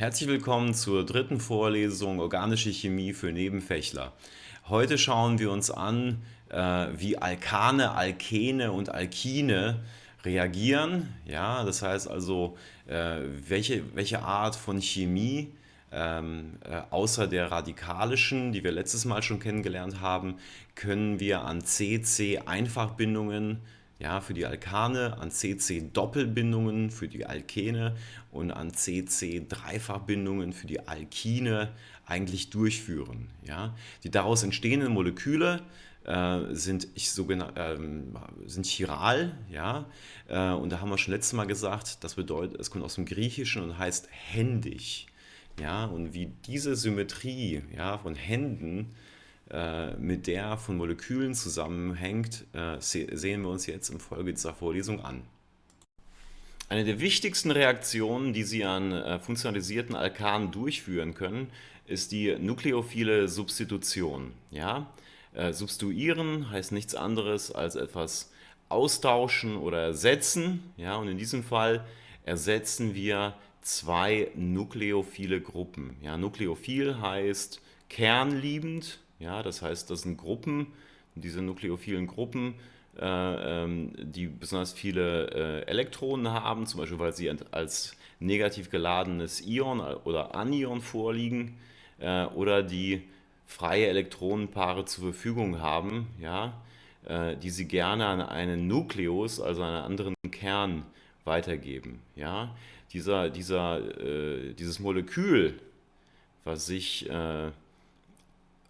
Herzlich willkommen zur dritten Vorlesung Organische Chemie für Nebenfächler. Heute schauen wir uns an, äh, wie Alkane, Alkene und Alkine reagieren. Ja, das heißt also, äh, welche, welche Art von Chemie ähm, äh, außer der radikalischen, die wir letztes Mal schon kennengelernt haben, können wir an CC-Einfachbindungen ja, für die Alkane, an CC-Doppelbindungen für die Alkene und an CC-Dreifachbindungen für die Alkine eigentlich durchführen. Ja. Die daraus entstehenden Moleküle äh, sind, ich, ähm, sind chiral, ja, äh, und da haben wir schon letztes Mal gesagt, das bedeutet, es kommt aus dem Griechischen und heißt händig, ja, und wie diese Symmetrie, ja, von Händen mit der von Molekülen zusammenhängt, äh, sehen wir uns jetzt im Folge dieser Vorlesung an. Eine der wichtigsten Reaktionen, die Sie an äh, funktionalisierten Alkanen durchführen können, ist die nukleophile Substitution. Ja? substituieren heißt nichts anderes als etwas austauschen oder ersetzen. Ja? Und in diesem Fall ersetzen wir zwei nukleophile Gruppen. Ja? Nukleophil heißt kernliebend ja, das heißt, das sind Gruppen, diese nukleophilen Gruppen, äh, ähm, die besonders viele äh, Elektronen haben, zum Beispiel weil sie als negativ geladenes Ion oder Anion vorliegen äh, oder die freie Elektronenpaare zur Verfügung haben, ja, die sie gerne an einen Nukleus, also einen anderen Kern, weitergeben. Ja. Dieser, dieser, dieses Molekül, was sich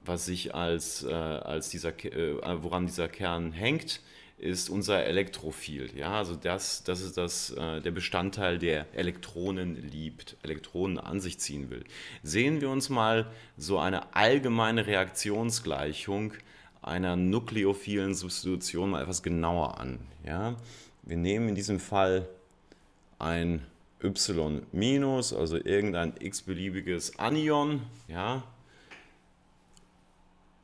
was sich als, äh, als dieser, äh, woran dieser Kern hängt, ist unser Elektrophil. Ja, also das, das ist das, äh, der Bestandteil, der Elektronen liebt, Elektronen an sich ziehen will. Sehen wir uns mal so eine allgemeine Reaktionsgleichung einer nukleophilen Substitution mal etwas genauer an. Ja, wir nehmen in diesem Fall ein Y-, also irgendein x-beliebiges Anion, ja,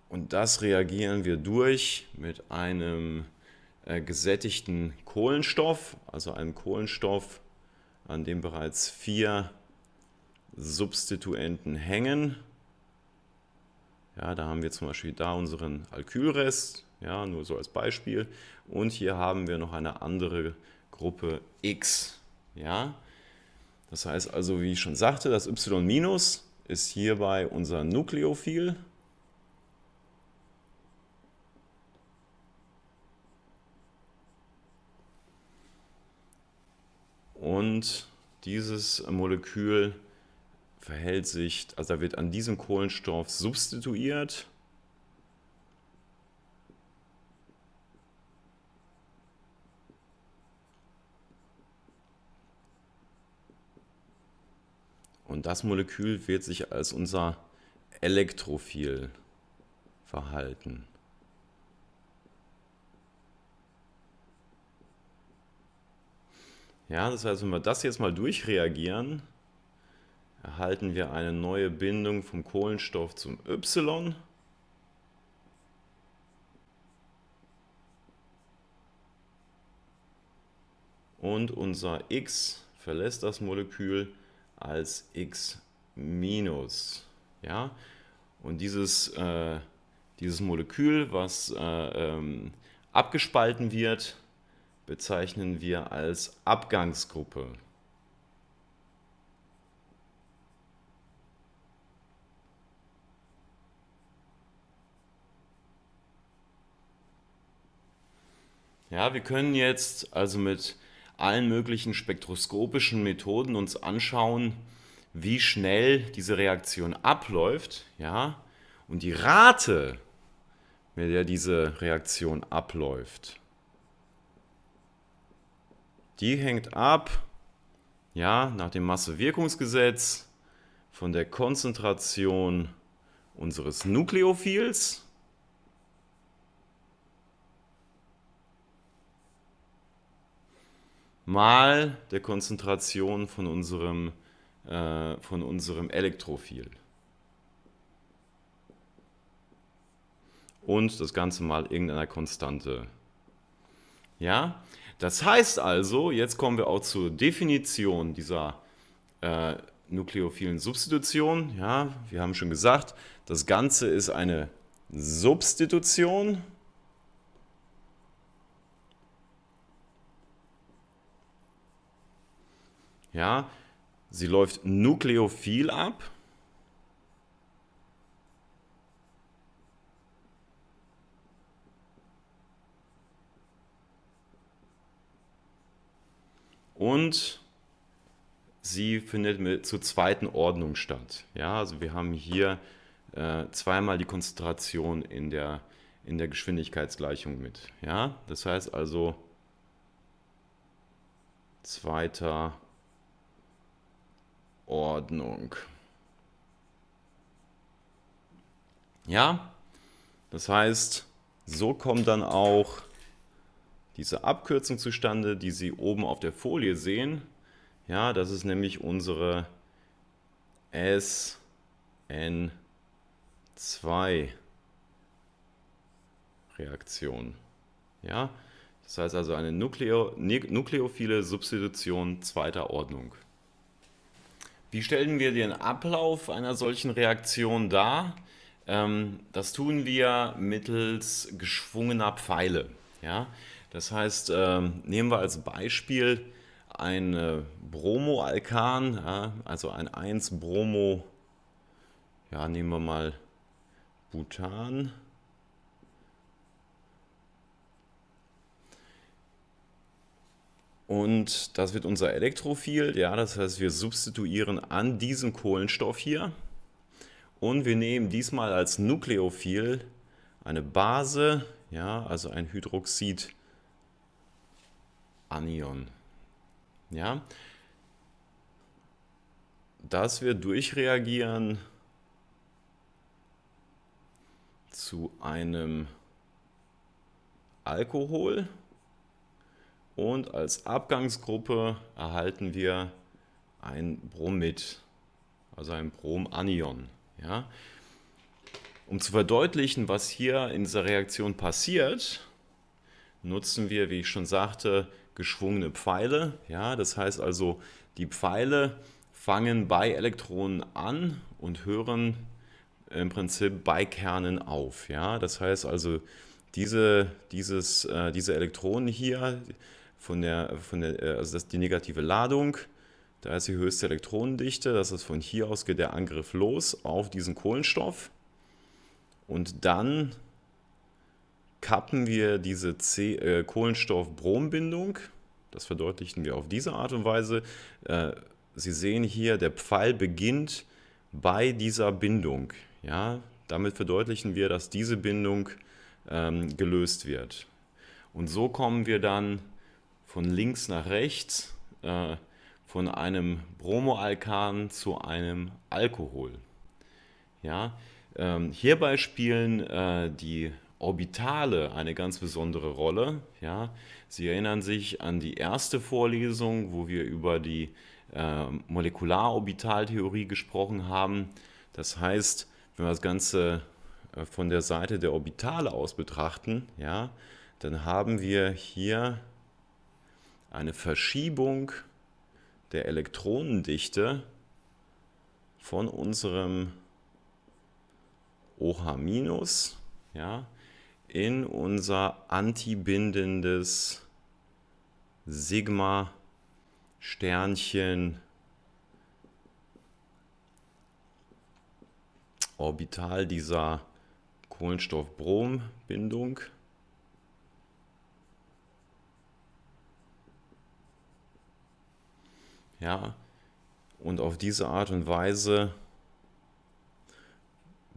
und das reagieren wir durch mit einem äh, gesättigten Kohlenstoff, also einem Kohlenstoff, an dem bereits vier Substituenten hängen. Ja, da haben wir zum Beispiel da unseren Alkylrest, ja, nur so als Beispiel. Und hier haben wir noch eine andere Gruppe X. Ja. Das heißt also, wie ich schon sagte, das Y- ist hierbei unser Nukleophil. Und dieses Molekül verhält sich, also wird an diesem Kohlenstoff substituiert. Und das Molekül wird sich als unser Elektrophil verhalten. Ja, das heißt, wenn wir das jetzt mal durchreagieren, erhalten wir eine neue Bindung vom Kohlenstoff zum Y. Und unser X verlässt das Molekül als X-. Ja? Und dieses, äh, dieses Molekül, was äh, ähm, abgespalten wird, bezeichnen wir als Abgangsgruppe. Ja, wir können jetzt also mit allen möglichen spektroskopischen Methoden uns anschauen, wie schnell diese Reaktion abläuft, ja, und die Rate, mit der diese Reaktion abläuft, die hängt ab, ja, nach dem Massewirkungsgesetz von der Konzentration unseres Nukleophils mal der Konzentration von unserem, äh, von unserem Elektrophil. Und das Ganze mal irgendeiner Konstante. Ja, das heißt also, jetzt kommen wir auch zur Definition dieser, äh, nukleophilen Substitution. Ja, wir haben schon gesagt, das Ganze ist eine Substitution. Ja, sie läuft nukleophil ab. Und sie findet mit, zur zweiten Ordnung statt. Ja, also wir haben hier äh, zweimal die Konzentration in der, in der Geschwindigkeitsgleichung mit. Ja, das heißt also zweiter Ordnung. Ja, das heißt, so kommt dann auch diese Abkürzung zustande, die Sie oben auf der Folie sehen. Ja, das ist nämlich unsere SN2-Reaktion. Ja, das heißt also eine Nukleo nukleophile Substitution zweiter Ordnung. Wie stellen wir den Ablauf einer solchen Reaktion dar? Ähm, das tun wir mittels geschwungener Pfeile. Ja? Das heißt, ähm, nehmen wir als Beispiel ein äh, Bromoalkan, ja, also ein 1-Bromo, ja, nehmen wir mal Butan. Und das wird unser Elektrophil, ja, das heißt, wir substituieren an diesen Kohlenstoff hier und wir nehmen diesmal als Nukleophil eine Base, ja, also ein Hydroxid Anion. Ja? Dass wir durchreagieren zu einem Alkohol und als Abgangsgruppe erhalten wir ein Bromid, also ein Bromanion. Ja? Um zu verdeutlichen, was hier in dieser Reaktion passiert, nutzen wir, wie ich schon sagte, geschwungene Pfeile. Ja, das heißt also, die Pfeile fangen bei Elektronen an und hören im Prinzip bei Kernen auf. Ja, das heißt also, diese, dieses, äh, diese Elektronen hier, von der, von der, äh, also das die negative Ladung, da ist die höchste Elektronendichte, das ist von hier aus geht der Angriff los auf diesen Kohlenstoff und dann kappen wir diese äh, Kohlenstoff-Brom-Bindung. Das verdeutlichen wir auf diese Art und Weise. Äh, Sie sehen hier, der Pfeil beginnt bei dieser Bindung. Ja, damit verdeutlichen wir, dass diese Bindung ähm, gelöst wird. Und so kommen wir dann von links nach rechts äh, von einem Bromoalkan zu einem Alkohol. Ja, ähm, hierbei spielen äh, die Orbitale eine ganz besondere Rolle. Ja? Sie erinnern sich an die erste Vorlesung, wo wir über die äh, Molekularorbitaltheorie gesprochen haben. Das heißt, wenn wir das Ganze äh, von der Seite der Orbitale aus betrachten, ja, dann haben wir hier eine Verschiebung der Elektronendichte von unserem OH- ja, in unser antibindendes Sigma Sternchen Orbital dieser Kohlenstoff-Brom-Bindung. Ja, und auf diese Art und Weise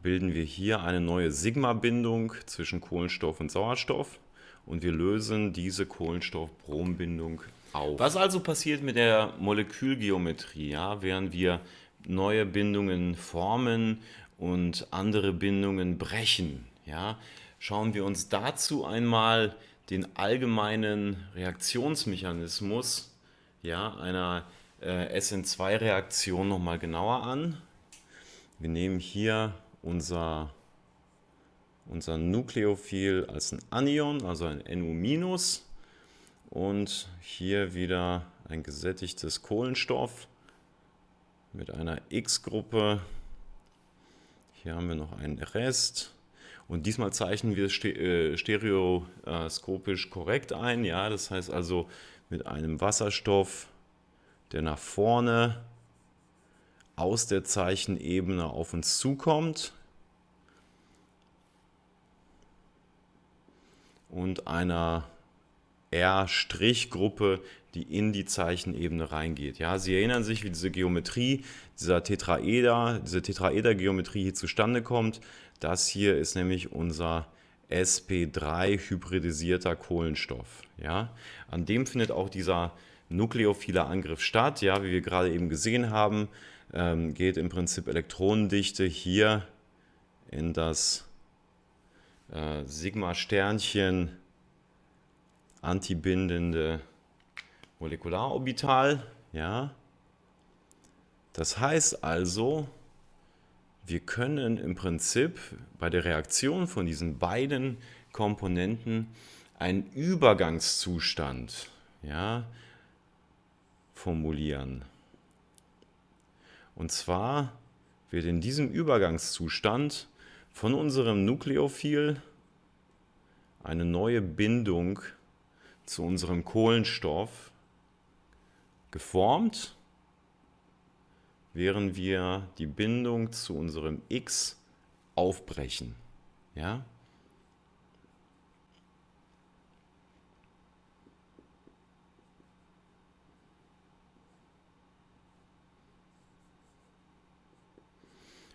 bilden wir hier eine neue Sigma-Bindung zwischen Kohlenstoff und Sauerstoff und wir lösen diese Kohlenstoff-Brom-Bindung auf. Was also passiert mit der Molekülgeometrie, ja, während wir neue Bindungen formen und andere Bindungen brechen? Ja? Schauen wir uns dazu einmal den allgemeinen Reaktionsmechanismus ja, einer äh, SN2-Reaktion nochmal genauer an. Wir nehmen hier unser, unser Nukleophil als ein Anion, also ein NU- und hier wieder ein gesättigtes Kohlenstoff mit einer X-Gruppe. Hier haben wir noch einen Rest. Und diesmal zeichnen wir es äh, stereoskopisch korrekt ein. Ja, das heißt also mit einem Wasserstoff, der nach vorne aus der Zeichenebene auf uns zukommt. Und einer R'-Gruppe, die in die Zeichenebene reingeht. Ja, Sie erinnern sich, wie diese Geometrie, dieser Tetraeder, diese Tetraeder-Geometrie hier zustande kommt. Das hier ist nämlich unser sp3 hybridisierter Kohlenstoff. Ja? An dem findet auch dieser nukleophile Angriff statt. Ja, wie wir gerade eben gesehen haben, ähm, geht im Prinzip Elektronendichte hier in das äh, Sigma-Sternchen antibindende Molekularorbital. Ja? Das heißt also, wir können im Prinzip bei der Reaktion von diesen beiden Komponenten einen Übergangszustand ja, formulieren. Und zwar wird in diesem Übergangszustand von unserem Nukleophil eine neue Bindung zu unserem Kohlenstoff geformt während wir die Bindung zu unserem X aufbrechen. Ja?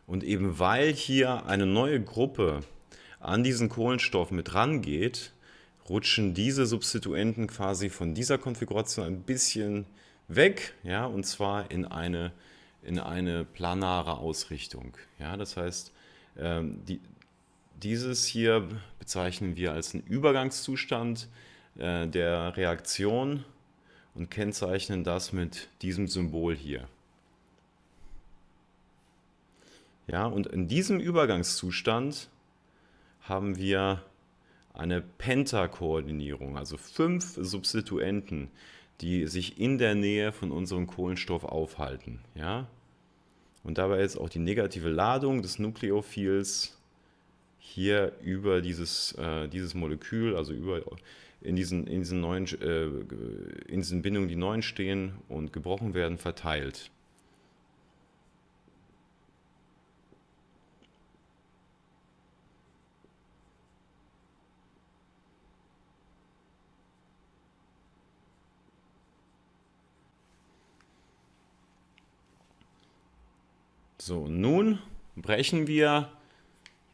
Und eben weil hier eine neue Gruppe an diesen Kohlenstoff mit rangeht, rutschen diese Substituenten quasi von dieser Konfiguration ein bisschen weg, ja, und zwar in eine in eine planare Ausrichtung. Ja, das heißt, ähm, die, dieses hier bezeichnen wir als einen Übergangszustand äh, der Reaktion und kennzeichnen das mit diesem Symbol hier. Ja, und in diesem Übergangszustand haben wir eine Pentakoordinierung, also fünf Substituenten, die sich in der Nähe von unserem Kohlenstoff aufhalten. Ja? Und dabei ist auch die negative Ladung des Nukleophils hier über dieses, äh, dieses Molekül, also über, in, diesen, in, diesen neuen, äh, in diesen Bindungen, die neu stehen und gebrochen werden, verteilt. So, nun brechen wir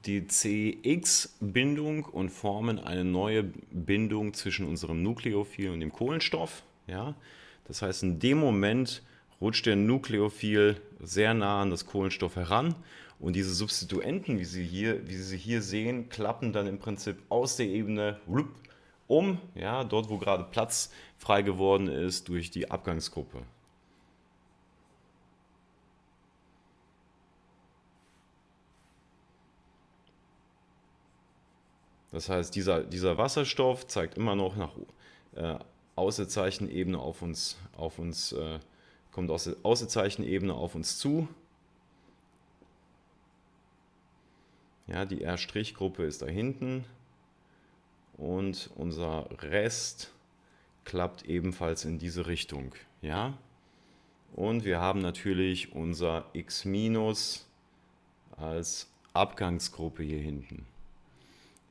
die CX-Bindung und formen eine neue Bindung zwischen unserem Nukleophil und dem Kohlenstoff. Ja? Das heißt, in dem Moment rutscht der Nukleophil sehr nah an das Kohlenstoff heran und diese Substituenten, wie Sie hier, wie Sie hier sehen, klappen dann im Prinzip aus der Ebene um, ja, dort wo gerade Platz frei geworden ist durch die Abgangsgruppe. Das heißt, dieser, dieser Wasserstoff zeigt immer noch nach äh, Außerzeichenebene auf uns, auf uns äh, kommt aus der Außerzeichenebene auf uns zu. Ja, die R'-Gruppe ist da hinten und unser Rest klappt ebenfalls in diese Richtung. Ja? Und wir haben natürlich unser X- als Abgangsgruppe hier hinten.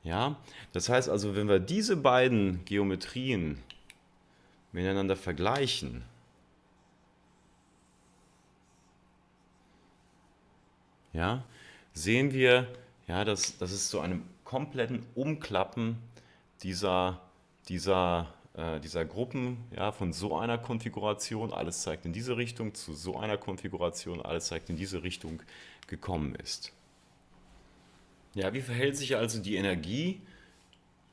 Ja, das heißt also, wenn wir diese beiden Geometrien miteinander vergleichen, ja, sehen wir, ja, dass, dass es zu einem kompletten Umklappen dieser, dieser, äh, dieser Gruppen ja, von so einer Konfiguration, alles zeigt in diese Richtung, zu so einer Konfiguration, alles zeigt in diese Richtung gekommen ist. Ja, wie verhält sich also die Energie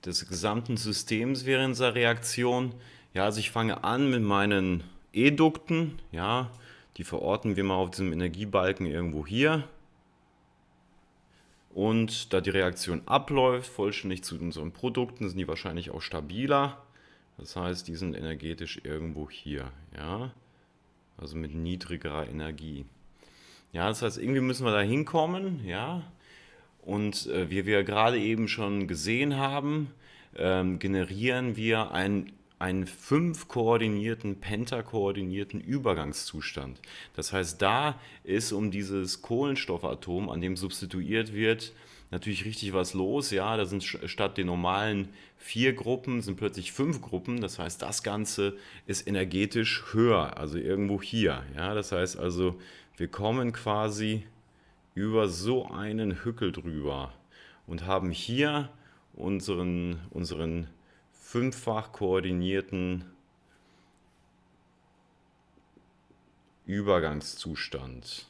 des gesamten Systems während dieser Reaktion? Ja, also ich fange an mit meinen Edukten, ja, die verorten wir mal auf diesem Energiebalken irgendwo hier. Und da die Reaktion abläuft, vollständig zu unseren Produkten, sind die wahrscheinlich auch stabiler. Das heißt, die sind energetisch irgendwo hier, ja, also mit niedrigerer Energie. Ja, das heißt, irgendwie müssen wir da hinkommen, ja. Und äh, wie wir gerade eben schon gesehen haben, ähm, generieren wir ein einen fünf koordinierten, pentakoordinierten Übergangszustand. Das heißt, da ist um dieses Kohlenstoffatom, an dem substituiert wird, natürlich richtig was los. Ja, da sind statt den normalen vier Gruppen sind plötzlich fünf Gruppen. Das heißt, das Ganze ist energetisch höher, also irgendwo hier. Ja, das heißt also, wir kommen quasi über so einen Hückel drüber und haben hier unseren, unseren fünffach koordinierten Übergangszustand.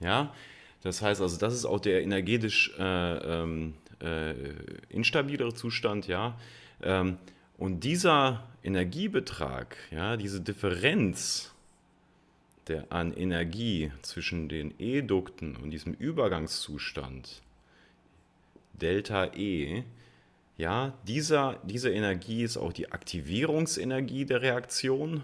Ja, das heißt also, das ist auch der energetisch äh, ähm, äh, instabilere Zustand, ja. Ähm, und dieser Energiebetrag, ja, diese Differenz der, an Energie zwischen den E-Dukten und diesem Übergangszustand, Delta E, ja, dieser, diese Energie ist auch die Aktivierungsenergie der Reaktion.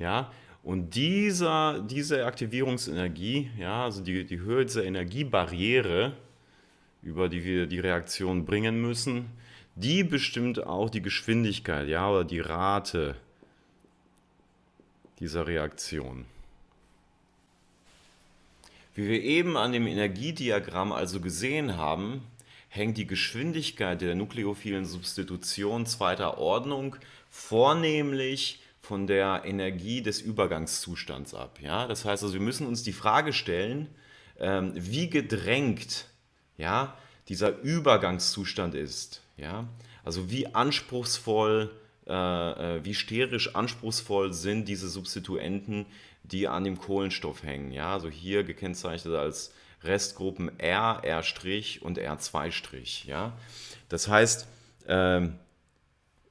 Ja, und dieser, diese Aktivierungsenergie, ja, also die, die Höhe dieser Energiebarriere, über die wir die Reaktion bringen müssen, die bestimmt auch die Geschwindigkeit, ja, oder die Rate dieser Reaktion. Wie wir eben an dem Energiediagramm also gesehen haben, hängt die Geschwindigkeit der nukleophilen Substitution zweiter Ordnung vornehmlich von der Energie des Übergangszustands ab. Ja? Das heißt also, wir müssen uns die Frage stellen, ähm, wie gedrängt ja, dieser Übergangszustand ist. Ja? Also wie anspruchsvoll, äh, äh, wie sterisch anspruchsvoll sind diese Substituenten, die an dem Kohlenstoff hängen. Ja? Also hier gekennzeichnet als Restgruppen R, R' und R2'. Ja? Das heißt, ähm,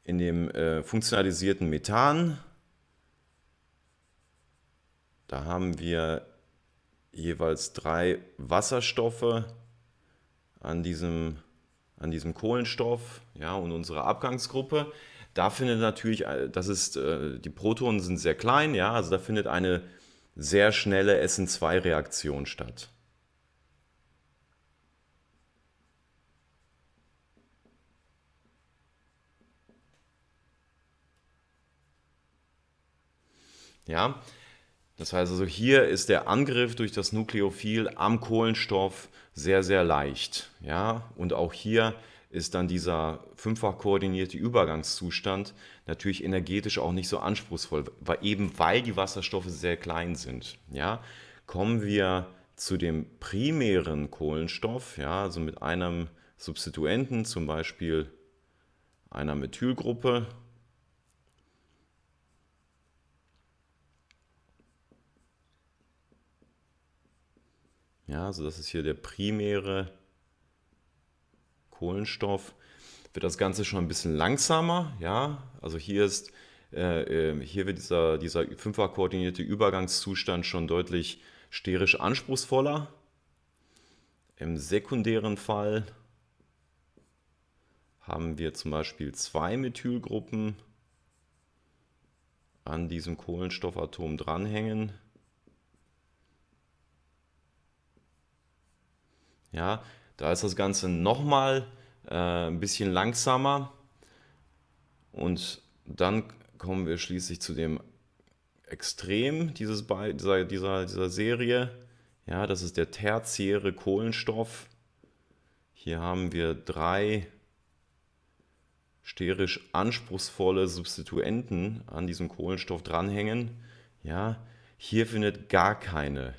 in dem äh, funktionalisierten Methan, da haben wir jeweils drei Wasserstoffe an diesem, an diesem Kohlenstoff ja, und unsere Abgangsgruppe. Da findet natürlich, äh, das ist, äh, die Protonen sind sehr klein, ja, also da findet eine sehr schnelle SN2-Reaktion statt. Ja, das heißt also, hier ist der Angriff durch das Nukleophil am Kohlenstoff sehr, sehr leicht. Ja, und auch hier ist dann dieser fünffach koordinierte Übergangszustand natürlich energetisch auch nicht so anspruchsvoll, weil eben weil die Wasserstoffe sehr klein sind. Ja, kommen wir zu dem primären Kohlenstoff, ja, also mit einem Substituenten, zum Beispiel einer Methylgruppe Ja, also das ist hier der primäre Kohlenstoff. Wird das Ganze schon ein bisschen langsamer, ja, also hier ist äh, ähm, hier wird dieser, dieser fünffach koordinierte Übergangszustand schon deutlich sterisch anspruchsvoller. Im sekundären Fall haben wir zum Beispiel zwei Methylgruppen an diesem Kohlenstoffatom dranhängen. Ja, da ist das Ganze nochmal äh, ein bisschen langsamer und dann kommen wir schließlich zu dem Extrem dieses, dieser, dieser, dieser Serie. Ja, das ist der tertiäre Kohlenstoff. Hier haben wir drei sterisch anspruchsvolle Substituenten an diesem Kohlenstoff dranhängen. Ja, hier findet gar keine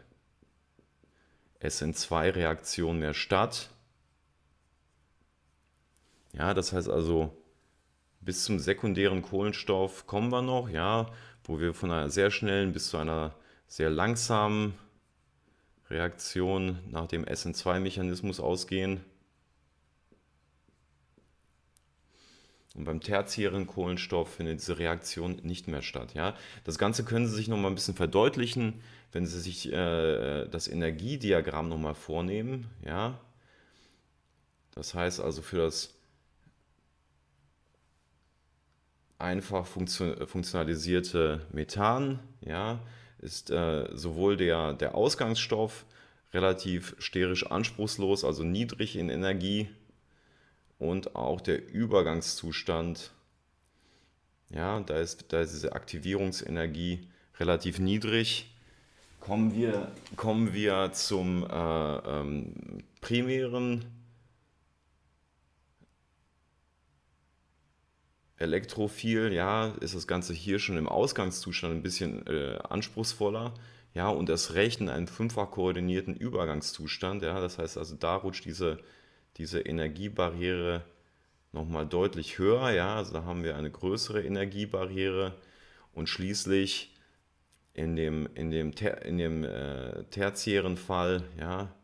SN2-Reaktion mehr statt. Ja, das heißt also, bis zum sekundären Kohlenstoff kommen wir noch, ja, wo wir von einer sehr schnellen bis zu einer sehr langsamen Reaktion nach dem SN2-Mechanismus ausgehen. Und beim tertiären Kohlenstoff findet diese Reaktion nicht mehr statt. Ja? Das Ganze können Sie sich noch mal ein bisschen verdeutlichen, wenn Sie sich äh, das Energiediagramm noch mal vornehmen. Ja? Das heißt also für das einfach funktionalisierte Methan ja, ist äh, sowohl der, der Ausgangsstoff relativ sterisch anspruchslos, also niedrig in Energie, und auch der Übergangszustand, ja, da ist, da ist diese Aktivierungsenergie relativ niedrig. Kommen wir, kommen wir zum äh, ähm, primären Elektrophil, ja, ist das Ganze hier schon im Ausgangszustand ein bisschen äh, anspruchsvoller. Ja, und das recht in einem fünffach koordinierten Übergangszustand. Ja, das heißt also, da rutscht diese diese Energiebarriere nochmal deutlich höher. Ja? Also da haben wir eine größere Energiebarriere und schließlich in dem, in dem, in dem äh, tertiären Fall ja,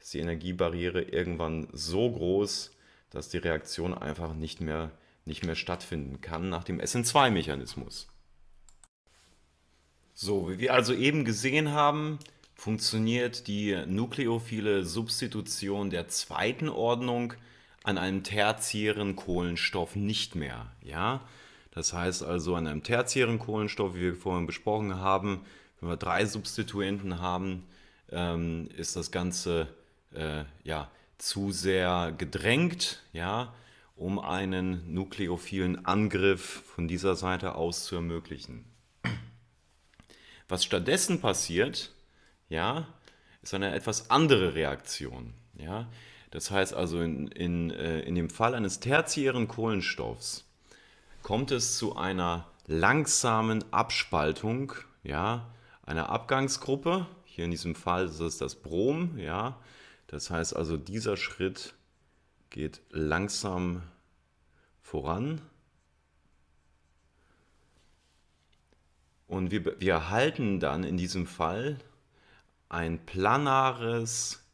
ist die Energiebarriere irgendwann so groß, dass die Reaktion einfach nicht mehr, nicht mehr stattfinden kann nach dem SN2-Mechanismus. So, wie wir also eben gesehen haben, funktioniert die nukleophile Substitution der zweiten Ordnung an einem tertiären Kohlenstoff nicht mehr. Ja? Das heißt also an einem tertiären Kohlenstoff, wie wir vorhin besprochen haben, wenn wir drei Substituenten haben, ähm, ist das Ganze äh, ja, zu sehr gedrängt, ja, um einen nukleophilen Angriff von dieser Seite aus zu ermöglichen. Was stattdessen passiert, ja, ist eine etwas andere Reaktion. Ja. Das heißt also, in, in, äh, in dem Fall eines tertiären Kohlenstoffs kommt es zu einer langsamen Abspaltung ja, einer Abgangsgruppe. Hier in diesem Fall ist es das Brom. Ja. Das heißt also, dieser Schritt geht langsam voran. Und wir, wir erhalten dann in diesem Fall ein planares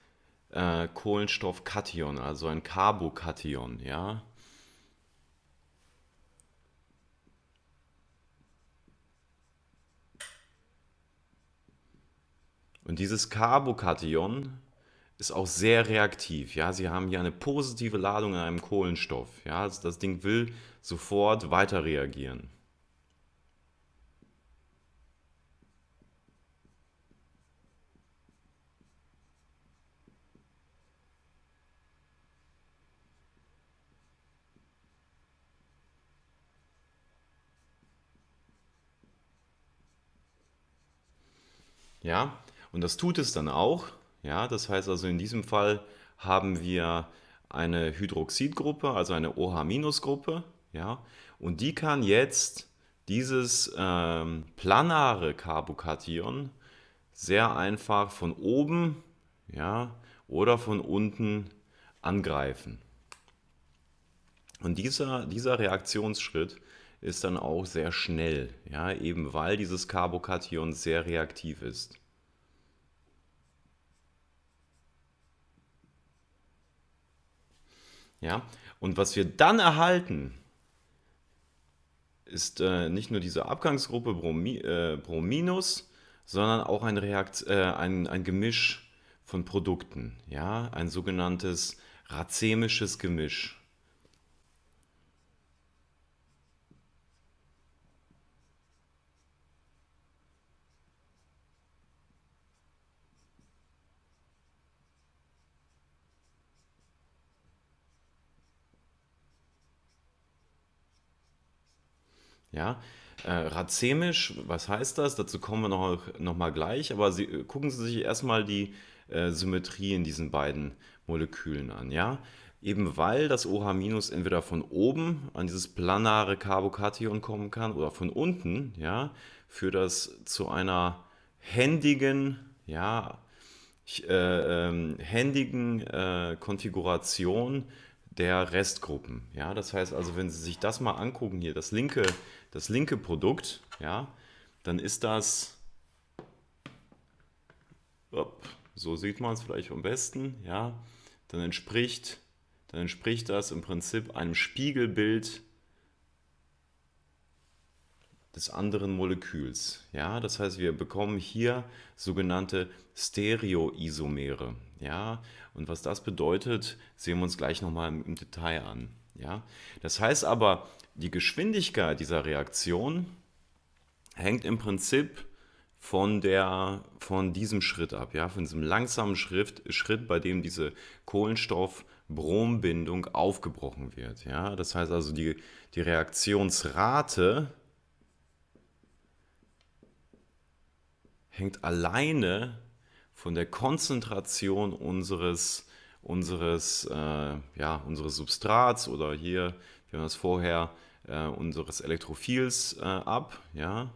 äh, Kohlenstoffkation, also ein Carbokation, ja. Und dieses Carbokation ist auch sehr reaktiv. Ja? Sie haben hier eine positive Ladung in einem Kohlenstoff. Ja? Also das Ding will sofort weiter reagieren. Ja, und das tut es dann auch. Ja, das heißt also in diesem Fall haben wir eine Hydroxidgruppe, also eine OH-Gruppe. Ja, und die kann jetzt dieses ähm, planare Carbokation sehr einfach von oben ja, oder von unten angreifen. Und dieser, dieser Reaktionsschritt ist dann auch sehr schnell, ja, eben weil dieses Carbokation sehr reaktiv ist. Ja, und was wir dann erhalten, ist äh, nicht nur diese Abgangsgruppe Bromi äh, Brominus, sondern auch ein, Reakt äh, ein, ein Gemisch von Produkten, ja, ein sogenanntes racemisches Gemisch. Ja, äh, racemisch, was heißt das? Dazu kommen wir noch, noch mal gleich, aber Sie, äh, gucken Sie sich erstmal die äh, Symmetrie in diesen beiden Molekülen an. Ja? Eben weil das OH- entweder von oben an dieses planare Carbokation kommen kann oder von unten, ja, führt das zu einer händigen, ja, äh, ähm, händigen äh, Konfiguration der Restgruppen. Ja, das heißt also, wenn Sie sich das mal angucken hier, das linke, das linke Produkt, ja, dann ist das, so sieht man es vielleicht am besten, ja, dann entspricht, dann entspricht das im Prinzip einem Spiegelbild des anderen Moleküls. Ja, das heißt, wir bekommen hier sogenannte Stereoisomere. Ja, und was das bedeutet, sehen wir uns gleich nochmal im, Detail an. Ja, das heißt aber, die Geschwindigkeit dieser Reaktion hängt im Prinzip von, der, von diesem Schritt ab, ja, von diesem langsamen Schritt, Schritt bei dem diese Kohlenstoff-Brombindung aufgebrochen wird. Ja. Das heißt also, die, die Reaktionsrate hängt alleine von der Konzentration unseres, unseres, äh, ja, unseres Substrats oder hier, wir haben das vorher, äh, unseres Elektrophils äh, ab. Ja.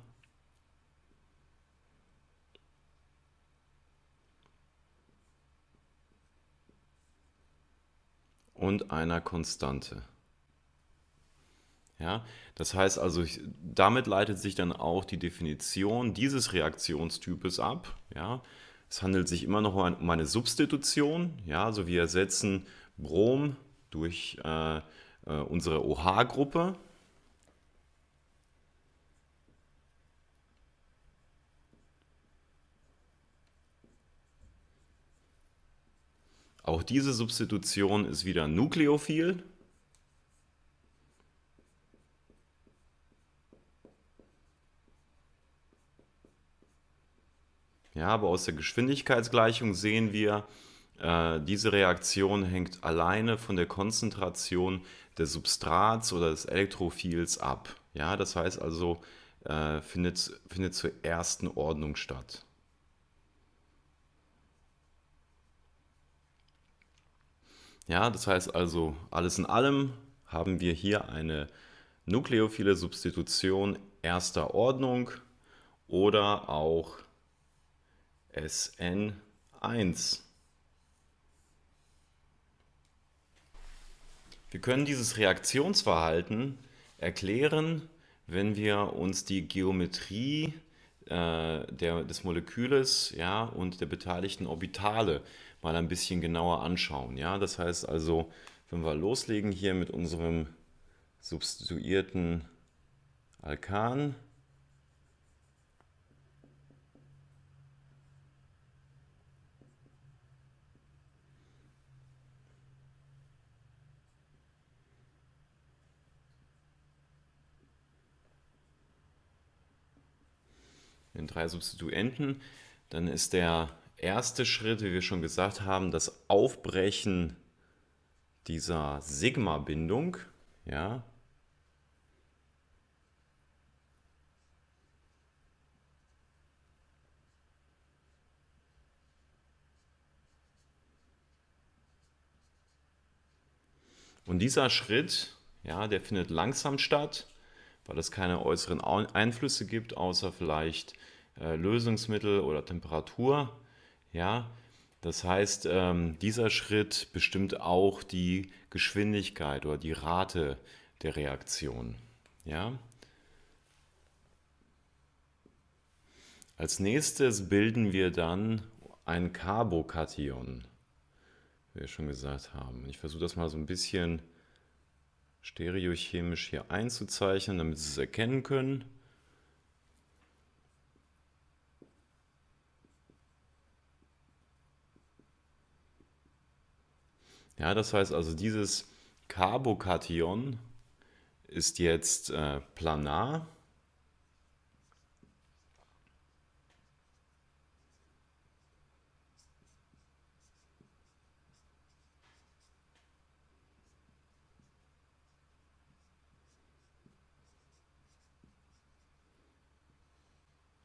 Und einer Konstante. Ja, das heißt also, damit leitet sich dann auch die Definition dieses Reaktionstypes ab. Ja. Es handelt sich immer noch um eine Substitution. Ja, also wir ersetzen Brom durch äh, äh unsere OH-Gruppe. Auch diese Substitution ist wieder nukleophil. Ja, aber aus der Geschwindigkeitsgleichung sehen wir, äh, diese Reaktion hängt alleine von der Konzentration des Substrats oder des Elektrophils ab. Ja, das heißt also, äh, findet, findet zur ersten Ordnung statt. Ja, das heißt also, alles in allem haben wir hier eine nukleophile Substitution erster Ordnung oder auch SN1. Wir können dieses Reaktionsverhalten erklären, wenn wir uns die Geometrie äh, der, des Moleküles ja, und der beteiligten Orbitale mal ein bisschen genauer anschauen. Ja? Das heißt also, wenn wir loslegen hier mit unserem substituierten Alkan, den drei Substituenten, dann ist der erste Schritt, wie wir schon gesagt haben, das Aufbrechen dieser Sigma-Bindung. Ja. Und dieser Schritt, ja, der findet langsam statt weil es keine äußeren Einflüsse gibt, außer vielleicht äh, Lösungsmittel oder Temperatur. Ja, das heißt, ähm, dieser Schritt bestimmt auch die Geschwindigkeit oder die Rate der Reaktion. Ja. Als nächstes bilden wir dann ein Carbokation, wie wir schon gesagt haben. Ich versuche das mal so ein bisschen stereochemisch hier einzuzeichnen, damit Sie es erkennen können. Ja, das heißt also, dieses Carbokation ist jetzt äh, planar.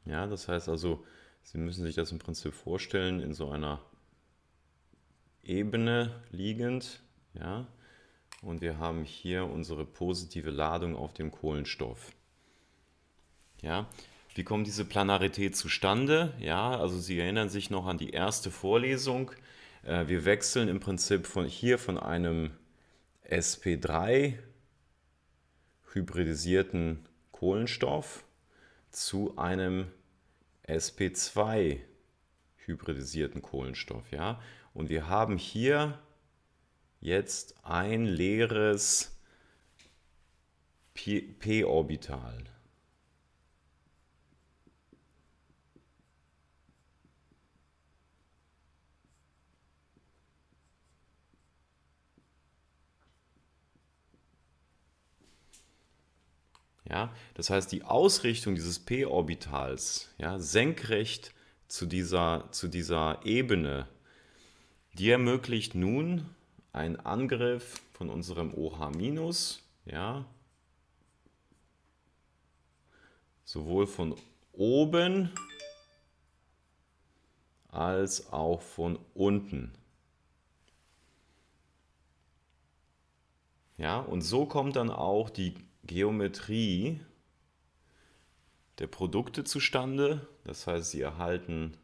Ja, das heißt also, Sie müssen sich das im Prinzip vorstellen in so einer Ebene liegend. Ja, und wir haben hier unsere positive Ladung auf dem Kohlenstoff. Ja, wie kommt diese Planarität zustande? Ja, also Sie erinnern sich noch an die erste Vorlesung. Äh, wir wechseln im Prinzip von hier von einem sp3 hybridisierten Kohlenstoff zu einem sp2 hybridisierten Kohlenstoff. Ja? Und wir haben hier jetzt ein leeres p-Orbital. Ja, das heißt, die Ausrichtung dieses p-Orbitals, ja, senkrecht zu dieser, zu dieser Ebene, die ermöglicht nun einen Angriff von unserem OH-, ja, sowohl von oben als auch von unten. Ja, und so kommt dann auch die Geometrie der Produkte zustande. Das heißt, Sie erhalten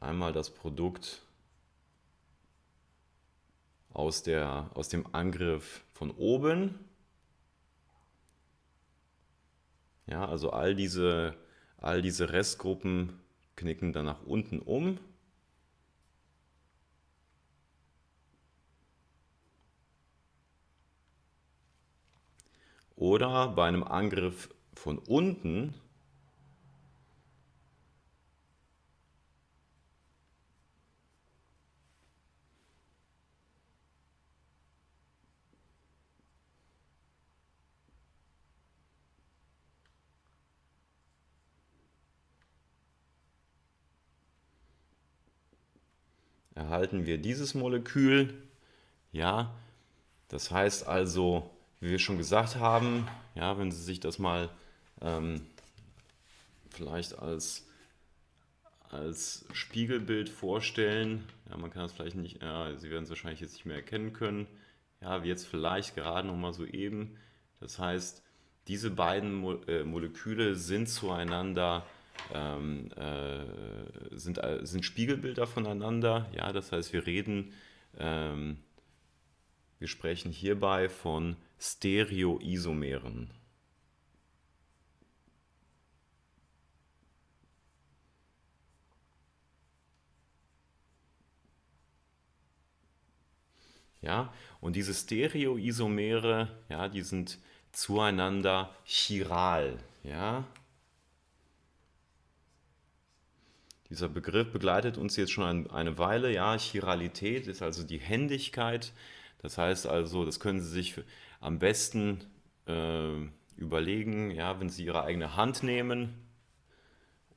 einmal das Produkt aus, der, aus dem Angriff von oben. Ja, also all diese, all diese Restgruppen knicken dann nach unten um. Oder bei einem Angriff von unten erhalten wir dieses Molekül. Ja, das heißt also, wie wir schon gesagt haben, ja, wenn Sie sich das mal ähm, vielleicht als, als Spiegelbild vorstellen, ja, man kann das vielleicht nicht, ja, Sie werden es wahrscheinlich jetzt nicht mehr erkennen können, ja, wie jetzt vielleicht gerade noch mal so eben. Das heißt, diese beiden Mo äh, Moleküle sind zueinander ähm, äh, sind, äh, sind Spiegelbilder voneinander. Ja, das heißt, wir reden, ähm, wir sprechen hierbei von Stereoisomeren. Ja, und diese Stereoisomere, ja, die sind zueinander chiral. Ja. Dieser Begriff begleitet uns jetzt schon eine Weile. Ja, Chiralität ist also die Händigkeit. Das heißt also, das können Sie sich am besten äh, überlegen, ja, wenn Sie Ihre eigene Hand nehmen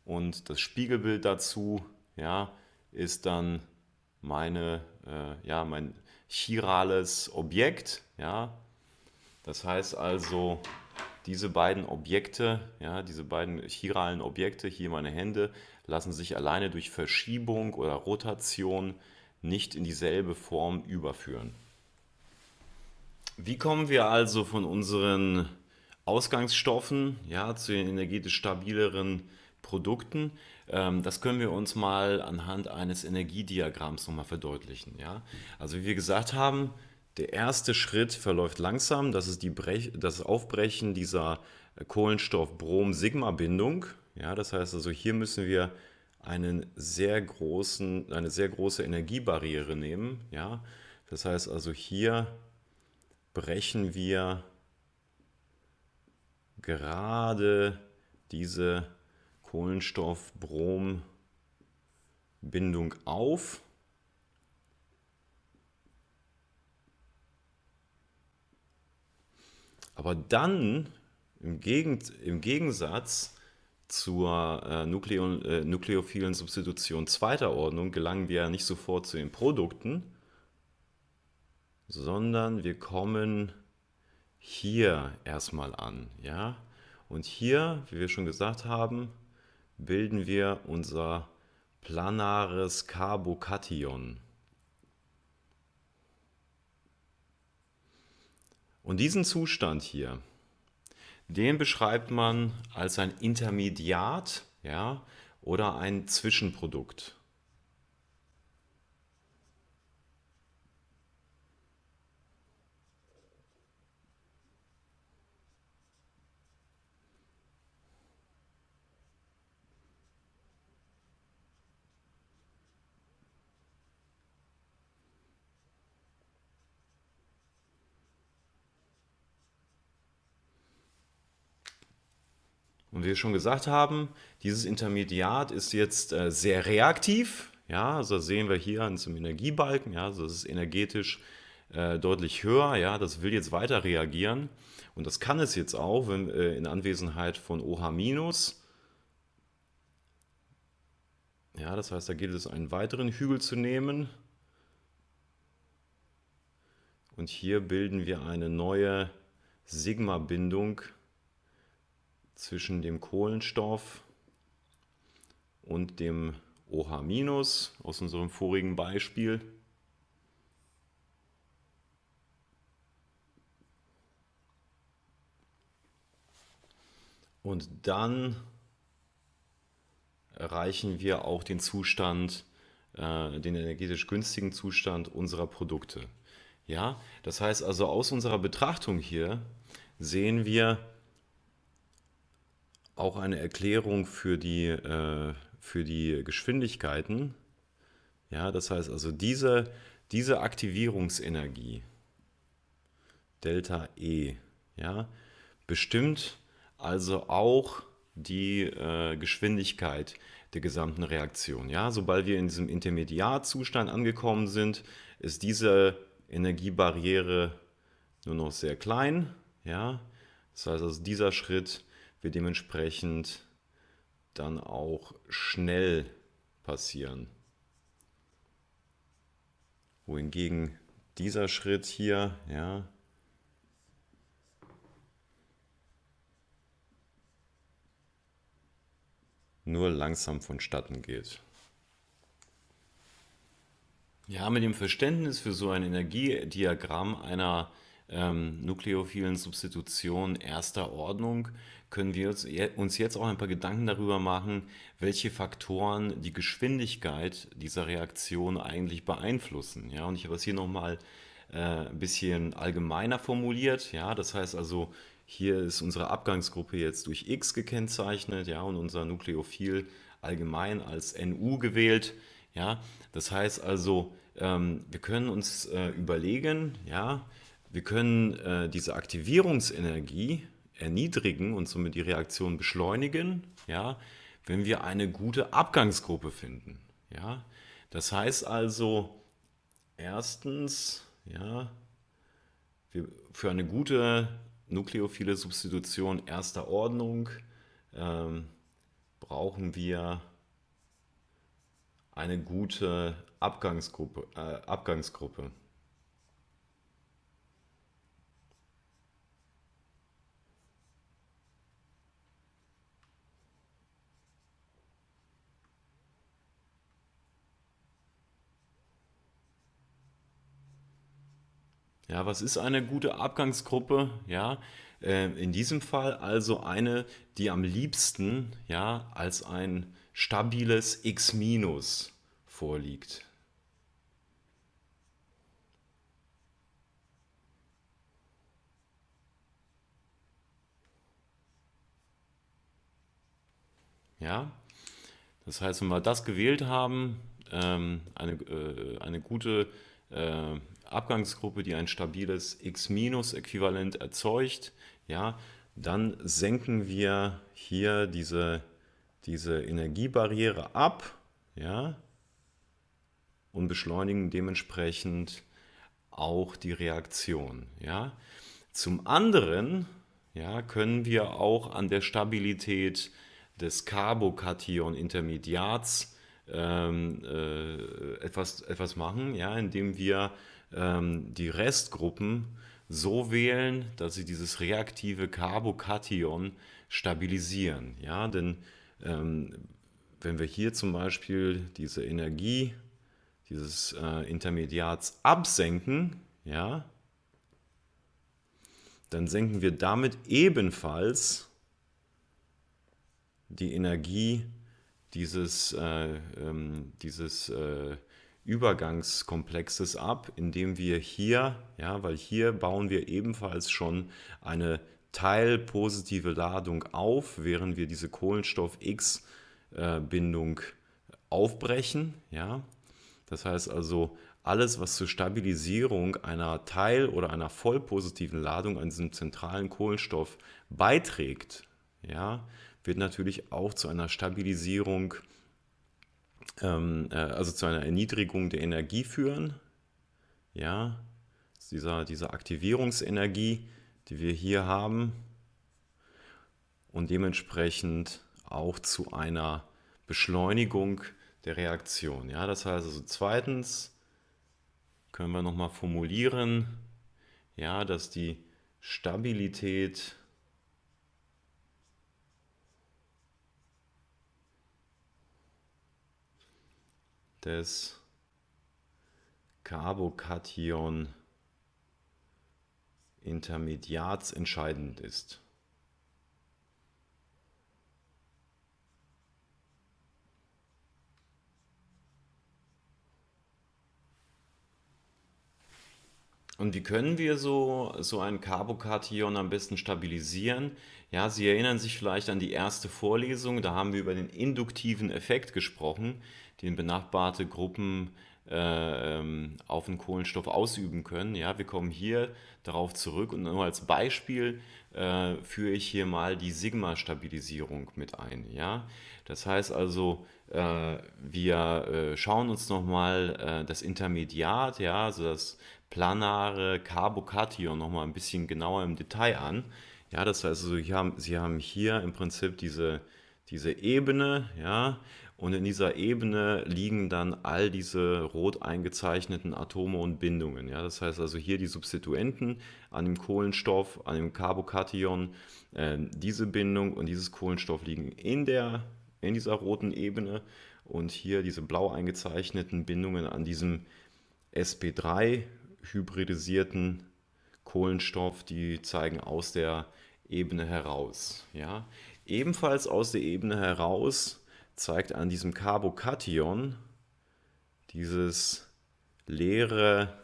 und das Spiegelbild dazu ja, ist dann meine, äh, ja, mein chirales Objekt. Ja. Das heißt also, diese beiden Objekte, ja, diese beiden chiralen Objekte, hier meine Hände, lassen sich alleine durch Verschiebung oder Rotation nicht in dieselbe Form überführen. Wie kommen wir also von unseren Ausgangsstoffen ja, zu den energetisch stabileren Produkten? Ähm, das können wir uns mal anhand eines Energiediagramms nochmal verdeutlichen. Ja? Also wie wir gesagt haben, der erste Schritt verläuft langsam, das ist die Brech das Aufbrechen dieser Kohlenstoff-Brom-Sigma-Bindung. Ja, das heißt also, hier müssen wir einen sehr großen, eine sehr große Energiebarriere nehmen. Ja? Das heißt also, hier brechen wir gerade diese Kohlenstoff-Brom-Bindung auf. Aber dann im, Gegensatz zur äh, Nukleo, äh, nukleophilen Substitution zweiter Ordnung gelangen wir ja nicht sofort zu den Produkten, sondern wir kommen hier erstmal an. Ja? Und hier, wie wir schon gesagt haben, bilden wir unser planares Carbokation. Und diesen Zustand hier, den beschreibt man als ein Intermediat ja, oder ein Zwischenprodukt. Und wie wir schon gesagt haben, dieses Intermediat ist jetzt äh, sehr reaktiv. Ja, also sehen wir hier an diesem Energiebalken, ja, also das ist energetisch äh, deutlich höher, ja, das will jetzt weiter reagieren. Und das kann es jetzt auch, wenn äh, in Anwesenheit von OH-. Ja, das heißt, da gilt es, einen weiteren Hügel zu nehmen. Und hier bilden wir eine neue Sigma-Bindung zwischen dem Kohlenstoff und dem OH- aus unserem vorigen Beispiel. Und dann erreichen wir auch den Zustand, äh, den energetisch günstigen Zustand unserer Produkte. Ja, das heißt also aus unserer Betrachtung hier sehen wir auch eine Erklärung für die, äh, für die Geschwindigkeiten. Ja, das heißt also diese, diese Aktivierungsenergie, Delta E, ja, bestimmt also auch die äh, Geschwindigkeit der gesamten Reaktion. Ja, sobald wir in diesem Intermediarzustand angekommen sind, ist diese Energiebarriere nur noch sehr klein. Ja, das heißt also dieser Schritt wird dementsprechend dann auch schnell passieren. Wohingegen dieser Schritt hier, ja, nur langsam vonstatten geht. Ja, mit dem Verständnis für so ein Energiediagramm einer ähm, nukleophilen Substitution erster Ordnung können wir uns jetzt auch ein paar Gedanken darüber machen, welche Faktoren die Geschwindigkeit dieser Reaktion eigentlich beeinflussen. Ja, und ich habe es hier nochmal äh, ein bisschen allgemeiner formuliert. Ja, das heißt also, hier ist unsere Abgangsgruppe jetzt durch X gekennzeichnet ja, und unser Nukleophil allgemein als NU gewählt. Ja, das heißt also, ähm, wir können uns äh, überlegen, ja, wir können äh, diese Aktivierungsenergie erniedrigen und somit die Reaktion beschleunigen, ja, wenn wir eine gute Abgangsgruppe finden. Ja. Das heißt also, erstens, ja, für eine gute nukleophile Substitution erster Ordnung ähm, brauchen wir eine gute Abgangsgruppe. Äh, Abgangsgruppe. Ja, was ist eine gute Abgangsgruppe? Ja, äh, in diesem Fall also eine, die am liebsten ja, als ein stabiles X- vorliegt. Ja, das heißt, wenn wir das gewählt haben, ähm, eine, äh, eine gute äh, Abgangsgruppe, die ein stabiles X-Äquivalent erzeugt, ja, dann senken wir hier diese, diese Energiebarriere ab ja, und beschleunigen dementsprechend auch die Reaktion. Ja. Zum anderen ja, können wir auch an der Stabilität des Carbokation-Intermediats ähm, äh, etwas, etwas machen, ja, indem wir ähm, die Restgruppen so wählen, dass sie dieses reaktive Carbokation stabilisieren. Ja, denn ähm, wenn wir hier zum Beispiel diese Energie dieses äh, Intermediats absenken, ja, dann senken wir damit ebenfalls die Energie dieses, äh, ähm, dieses äh, Übergangskomplexes ab, indem wir hier, ja, weil hier bauen wir ebenfalls schon eine teilpositive Ladung auf, während wir diese Kohlenstoff-X-Bindung aufbrechen. Ja. Das heißt also, alles, was zur Stabilisierung einer teil- oder einer vollpositiven Ladung an diesem zentralen Kohlenstoff beiträgt, ja, wird natürlich auch zu einer Stabilisierung, ähm, äh, also zu einer Erniedrigung der Energie führen. Ja, dieser, diese Aktivierungsenergie, die wir hier haben und dementsprechend auch zu einer Beschleunigung der Reaktion. Ja, das heißt also zweitens können wir nochmal formulieren, ja, dass die Stabilität des Carbokation Intermediats entscheidend ist. Und wie können wir so, so ein Carbokation am besten stabilisieren? Ja, Sie erinnern sich vielleicht an die erste Vorlesung, da haben wir über den induktiven Effekt gesprochen, den benachbarte Gruppen äh, ähm, auf den Kohlenstoff ausüben können. Ja, wir kommen hier darauf zurück und nur als Beispiel äh, führe ich hier mal die Sigma-Stabilisierung mit ein. Ja? Das heißt also, äh, wir äh, schauen uns nochmal äh, das Intermediat, ja, also das planare Carbokation nochmal ein bisschen genauer im Detail an. Ja, das heißt, also, Sie, haben, Sie haben hier im Prinzip diese, diese Ebene, ja, und in dieser Ebene liegen dann all diese rot eingezeichneten Atome und Bindungen. Ja, das heißt also hier die Substituenten an dem Kohlenstoff, an dem Carbokation, äh, diese Bindung und dieses Kohlenstoff liegen in, der, in dieser roten Ebene und hier diese blau eingezeichneten Bindungen an diesem sp3 hybridisierten Kohlenstoff, die zeigen aus der Ebene heraus. Ja? Ebenfalls aus der Ebene heraus zeigt an diesem Carbokation dieses leere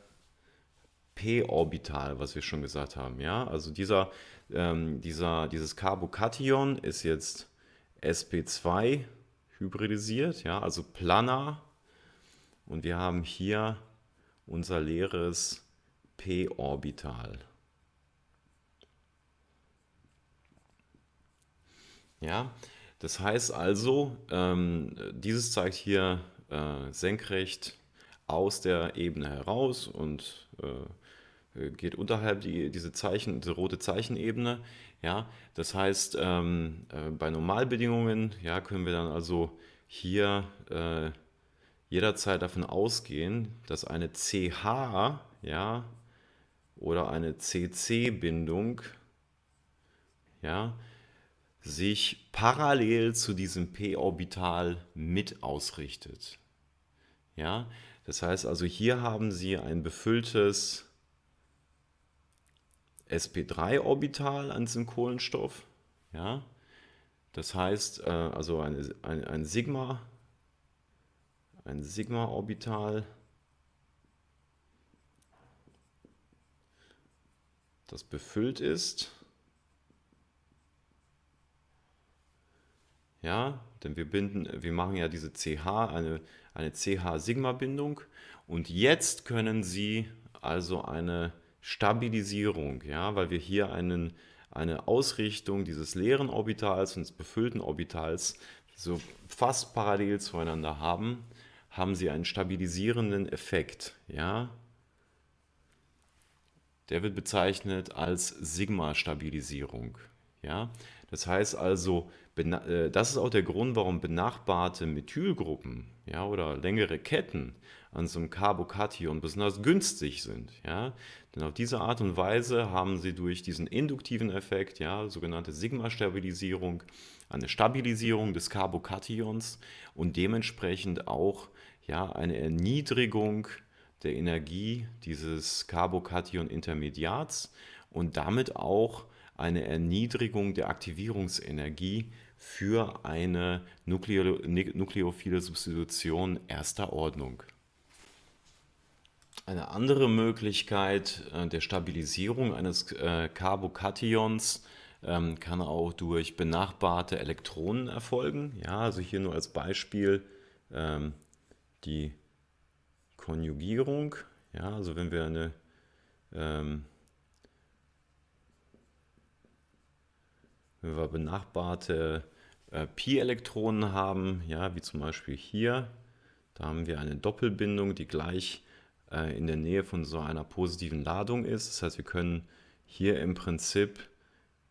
p-Orbital, was wir schon gesagt haben. Ja? Also dieser, ähm, dieser, dieses Carbokation ist jetzt sp2 hybridisiert, ja? also planar. Und wir haben hier unser leeres p-Orbital. Ja, das heißt also, ähm, dieses zeigt hier äh, senkrecht aus der Ebene heraus und äh, geht unterhalb die, diese Zeichen, diese rote Zeichenebene. Ja, das heißt, ähm, äh, bei Normalbedingungen ja, können wir dann also hier äh, jederzeit davon ausgehen, dass eine CH ja, oder eine CC-Bindung ja, sich parallel zu diesem p-Orbital mit ausrichtet. Ja, das heißt also, hier haben Sie ein befülltes sp3-Orbital an diesem Kohlenstoff. Ja, das heißt, äh, also eine, ein, ein Sigma ein Sigma-Orbital, das befüllt ist. Ja, denn wir binden, wir machen ja diese CH, eine, eine CH-Sigma-Bindung und jetzt können Sie also eine Stabilisierung, ja, weil wir hier einen, eine Ausrichtung dieses leeren Orbitals und des befüllten Orbitals so fast parallel zueinander haben, haben sie einen stabilisierenden Effekt. Ja? Der wird bezeichnet als Sigma-Stabilisierung. Ja? Das heißt also, äh, das ist auch der Grund, warum benachbarte Methylgruppen ja, oder längere Ketten an so einem Carbokation besonders günstig sind. Ja? Denn auf diese Art und Weise haben sie durch diesen induktiven Effekt, ja, sogenannte Sigma-Stabilisierung, eine Stabilisierung des Carbokations und dementsprechend auch ja, eine Erniedrigung der Energie dieses Carbokation-Intermediats und damit auch eine Erniedrigung der Aktivierungsenergie für eine nukleo nukleophile Substitution erster Ordnung. Eine andere Möglichkeit äh, der Stabilisierung eines äh, Carbokations ähm, kann auch durch benachbarte Elektronen erfolgen. Ja, also hier nur als Beispiel ähm, die Konjugierung. Ja, also wenn wir eine ähm, wenn wir benachbarte äh, Pi-Elektronen haben, ja, wie zum Beispiel hier. Da haben wir eine Doppelbindung, die gleich äh, in der Nähe von so einer positiven Ladung ist. Das heißt, wir können hier im Prinzip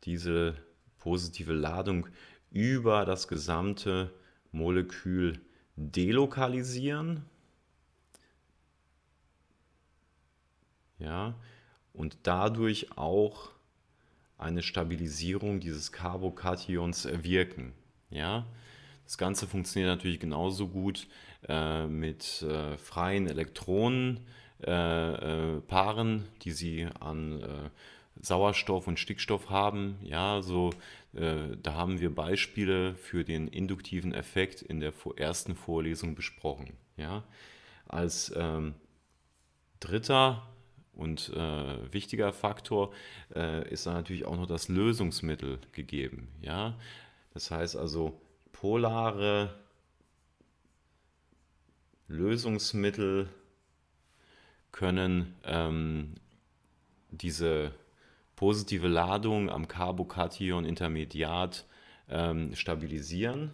diese positive Ladung über das gesamte Molekül delokalisieren. Ja, und dadurch auch eine Stabilisierung dieses Carbokations erwirken. Ja, das Ganze funktioniert natürlich genauso gut äh, mit äh, freien Elektronenpaaren, äh, äh die sie an äh, Sauerstoff und Stickstoff haben. Ja, so, äh, da haben wir Beispiele für den induktiven Effekt in der ersten Vorlesung besprochen. Ja, als ähm, dritter und äh, wichtiger Faktor äh, ist natürlich auch noch das Lösungsmittel gegeben. Ja? Das heißt also, polare Lösungsmittel können ähm, diese positive Ladung am Carbokation-Intermediat ähm, stabilisieren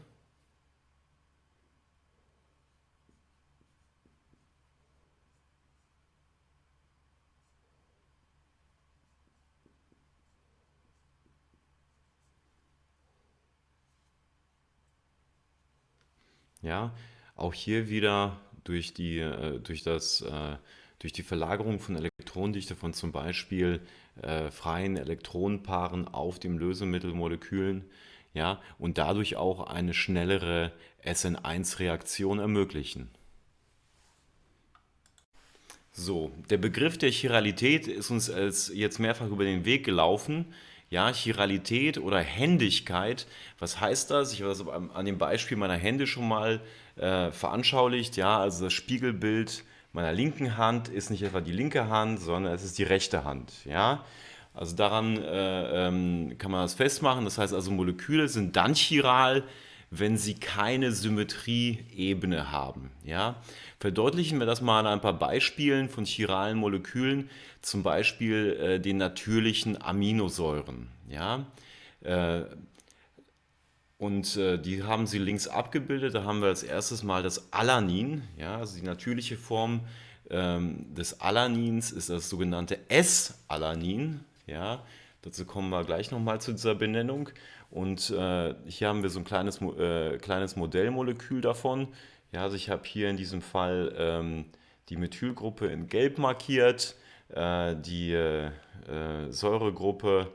Ja, auch hier wieder durch die, äh, durch das, äh, durch die Verlagerung von Elektronendichte von zum Beispiel äh, freien Elektronenpaaren auf dem Lösemittelmolekülen ja, und dadurch auch eine schnellere SN1-Reaktion ermöglichen. So, der Begriff der Chiralität ist uns als jetzt mehrfach über den Weg gelaufen. Ja, Chiralität oder Händigkeit, was heißt das? Ich habe das an dem Beispiel meiner Hände schon mal äh, veranschaulicht. Ja, also das Spiegelbild meiner linken Hand ist nicht etwa die linke Hand, sondern es ist die rechte Hand. Ja, also daran äh, ähm, kann man das festmachen. Das heißt also, Moleküle sind dann chiral, wenn sie keine Symmetrieebene haben. Ja? Verdeutlichen wir das mal an ein paar Beispielen von chiralen Molekülen, zum Beispiel äh, den natürlichen Aminosäuren. Ja? Äh, und äh, die haben sie links abgebildet. Da haben wir als erstes mal das Alanin. Ja? Also die natürliche Form ähm, des Alanins ist das sogenannte S-Alanin. Ja? Dazu kommen wir gleich nochmal zu dieser Benennung. Und äh, hier haben wir so ein kleines, äh, kleines Modellmolekül davon. Ja, also ich habe hier in diesem Fall ähm, die Methylgruppe in gelb markiert, äh, die äh, Säuregruppe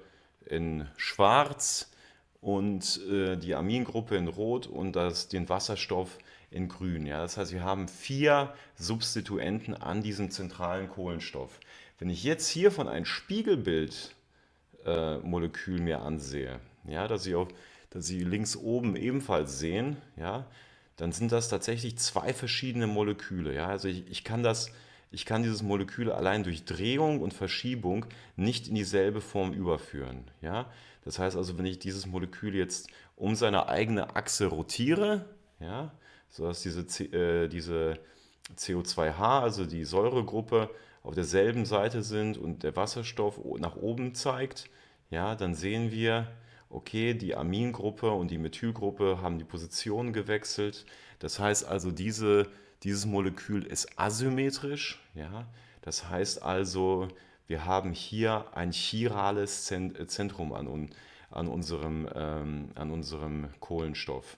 in schwarz und äh, die Amingruppe in rot und das, den Wasserstoff in grün. Ja? Das heißt, wir haben vier Substituenten an diesem zentralen Kohlenstoff. Wenn ich jetzt hiervon ein Spiegelbildmolekül äh, mir ansehe, ja, dass, Sie auch, dass Sie links oben ebenfalls sehen, ja, dann sind das tatsächlich zwei verschiedene Moleküle. Ja? Also ich, ich, kann das, ich kann dieses Molekül allein durch Drehung und Verschiebung nicht in dieselbe Form überführen. Ja? Das heißt also, wenn ich dieses Molekül jetzt um seine eigene Achse rotiere, ja, sodass diese, äh, diese CO2H, also die Säuregruppe, auf derselben Seite sind und der Wasserstoff nach oben zeigt, ja, dann sehen wir, okay, die Amingruppe und die Methylgruppe haben die Position gewechselt. Das heißt also, diese, dieses Molekül ist asymmetrisch. Ja? Das heißt also, wir haben hier ein chirales Zentrum an, an, unserem, ähm, an unserem Kohlenstoff.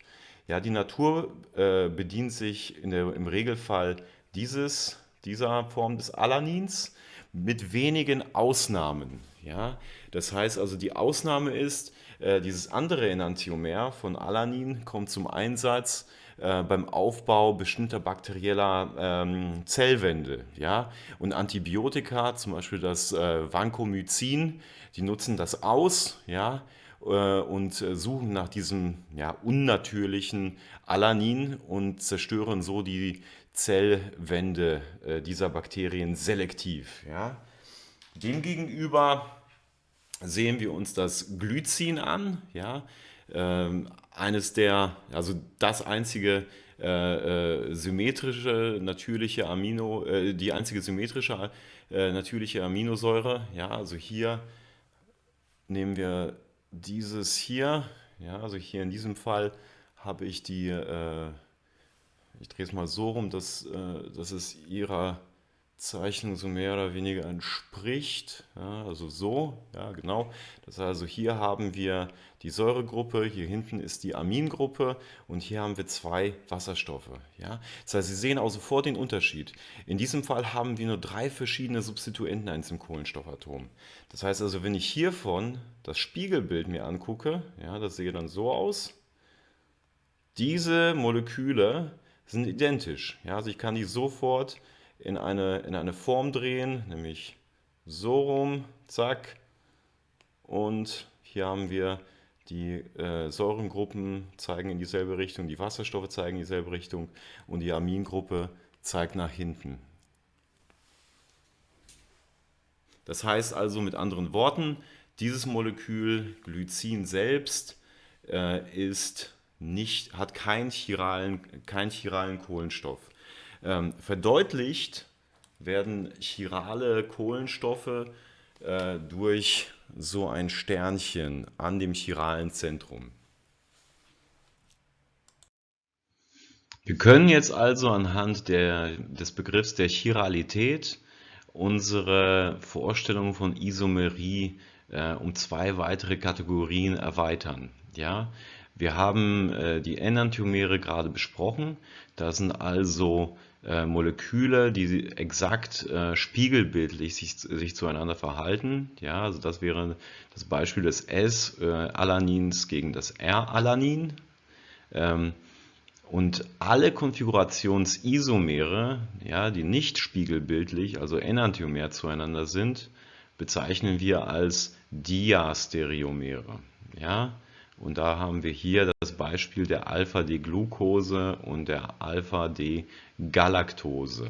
Ja, die Natur äh, bedient sich der, im Regelfall dieses, dieser Form des Alanins mit wenigen Ausnahmen. Ja? Das heißt also, die Ausnahme ist, äh, dieses andere Enantiomer von Alanin kommt zum Einsatz äh, beim Aufbau bestimmter bakterieller ähm, Zellwände. Ja? Und Antibiotika, zum Beispiel das äh, Vancomycin, die nutzen das aus ja? Äh, und suchen nach diesem ja, unnatürlichen Alanin und zerstören so die Zellwände dieser Bakterien selektiv. Ja? Demgegenüber sehen wir uns das Glycin an, ja, ähm, eines der, also das einzige äh, äh, symmetrische natürliche Amino, äh, die einzige symmetrische äh, natürliche Aminosäure, ja, also hier nehmen wir dieses hier, Ja, also hier in diesem Fall habe ich die, äh, ich drehe es mal so rum, dass, dass es ihrer Zeichnung so mehr oder weniger entspricht. Ja, also so, ja genau. Das heißt also hier haben wir die Säuregruppe, hier hinten ist die Amingruppe und hier haben wir zwei Wasserstoffe. Ja. Das heißt, Sie sehen auch sofort den Unterschied. In diesem Fall haben wir nur drei verschiedene Substituenten in diesem Kohlenstoffatom. Das heißt also, wenn ich hiervon das Spiegelbild mir angucke, ja, das sehe dann so aus. Diese Moleküle sind identisch. Ja, also ich kann die sofort in eine, in eine Form drehen, nämlich so rum, zack. Und hier haben wir die äh, Säurengruppen zeigen in dieselbe Richtung, die Wasserstoffe zeigen in dieselbe Richtung und die Amingruppe zeigt nach hinten. Das heißt also mit anderen Worten, dieses Molekül Glycin selbst äh, ist nicht, hat keinen chiralen, keinen chiralen Kohlenstoff. Ähm, verdeutlicht werden chirale Kohlenstoffe äh, durch so ein Sternchen an dem chiralen Zentrum. Wir können jetzt also anhand der, des Begriffs der Chiralität unsere Vorstellung von Isomerie äh, um zwei weitere Kategorien erweitern. Ja? Wir haben äh, die Enantiomere gerade besprochen. Das sind also äh, Moleküle, die exakt äh, spiegelbildlich sich, sich zueinander verhalten. Ja, also das wäre das Beispiel des S-Alanins gegen das R-Alanin. Ähm, und alle Konfigurationsisomere, ja, die nicht spiegelbildlich, also enantiomer zueinander sind, bezeichnen wir als Diastereomere. Ja? Und da haben wir hier das Beispiel der Alpha-D-Glucose und der Alpha-D-Galaktose.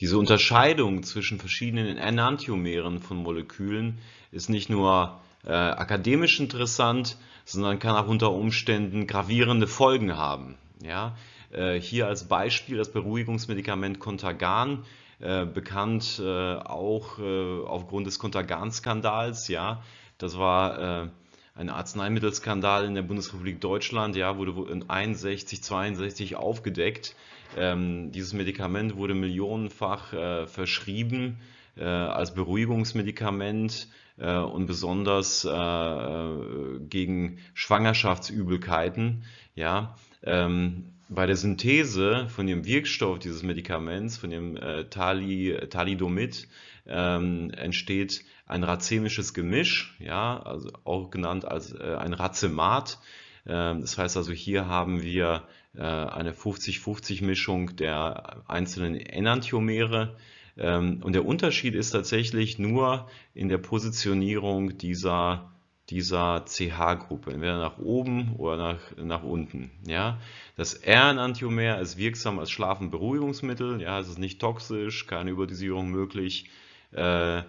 Diese Unterscheidung zwischen verschiedenen Enantiomeren von Molekülen ist nicht nur äh, akademisch interessant, sondern kann auch unter Umständen gravierende Folgen haben. Ja? Äh, hier als Beispiel das Beruhigungsmedikament Contagan, äh, bekannt äh, auch äh, aufgrund des Contagan-Skandals. Ja? Das war äh, ein Arzneimittelskandal in der Bundesrepublik Deutschland, ja, wurde in 61, 62 aufgedeckt. Ähm, dieses Medikament wurde millionenfach äh, verschrieben äh, als Beruhigungsmedikament äh, und besonders äh, äh, gegen Schwangerschaftsübelkeiten. Ja, ähm, bei der Synthese von dem Wirkstoff dieses Medikaments, von dem äh, Tali, Thalidomid, ähm, entsteht ein racemisches Gemisch, ja, also auch genannt als äh, ein Racemat. Ähm, das heißt also, hier haben wir äh, eine 50-50-Mischung der einzelnen Enantiomere. Ähm, und der Unterschied ist tatsächlich nur in der Positionierung dieser dieser CH-Gruppe, entweder nach oben oder nach, nach unten. Ja? Das R-Enantiomer ist wirksam als Schlafenberuhigungsmittel, ja, es ist nicht toxisch, keine Überdosierung möglich. Äh,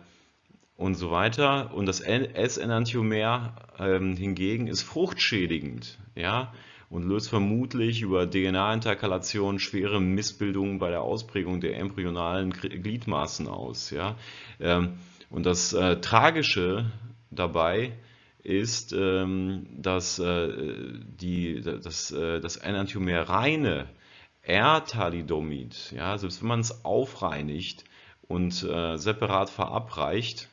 und so weiter. Und das S-Enantiomer ähm, hingegen ist fruchtschädigend ja, und löst vermutlich über DNA-Interkalation schwere Missbildungen bei der Ausprägung der embryonalen Gliedmaßen aus. Ja. Ähm, und das äh, Tragische dabei ist, ähm, dass äh, die, das, äh, Enantiomer reine R-Thalidomid, ja, selbst wenn man es aufreinigt und äh, separat verabreicht,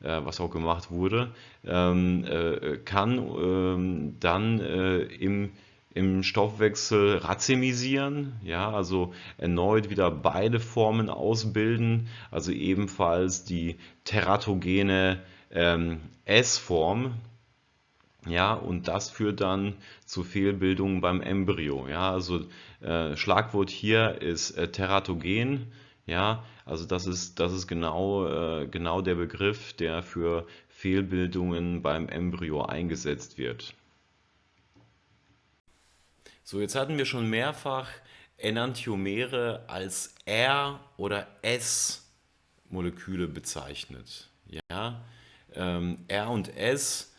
was auch gemacht wurde, ähm, äh, kann ähm, dann äh, im im Stoffwechsel racemisieren, ja, also erneut wieder beide Formen ausbilden, also ebenfalls die teratogene ähm, S-Form, ja, und das führt dann zu Fehlbildungen beim Embryo, ja, also äh, Schlagwort hier ist äh, teratogen, ja, also das ist, das ist genau, äh, genau der Begriff, der für Fehlbildungen beim Embryo eingesetzt wird. So, jetzt hatten wir schon mehrfach Enantiomere als R- oder S-Moleküle bezeichnet. Ja? Ähm, R und S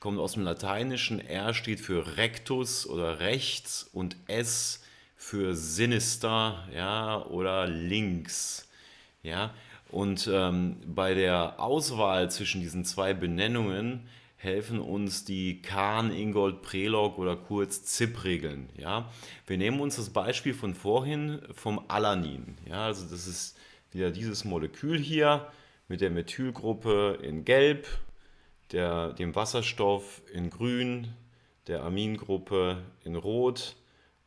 kommt aus dem Lateinischen. R steht für rectus oder rechts und S für sinister ja, oder links. Ja? Und ähm, bei der Auswahl zwischen diesen zwei Benennungen helfen uns die Kahn, Ingold, Prelog oder kurz ZIP-Regeln. Ja? Wir nehmen uns das Beispiel von vorhin vom Alanin. Ja? Also das ist wieder dieses Molekül hier mit der Methylgruppe in Gelb, der, dem Wasserstoff in Grün, der Amingruppe in Rot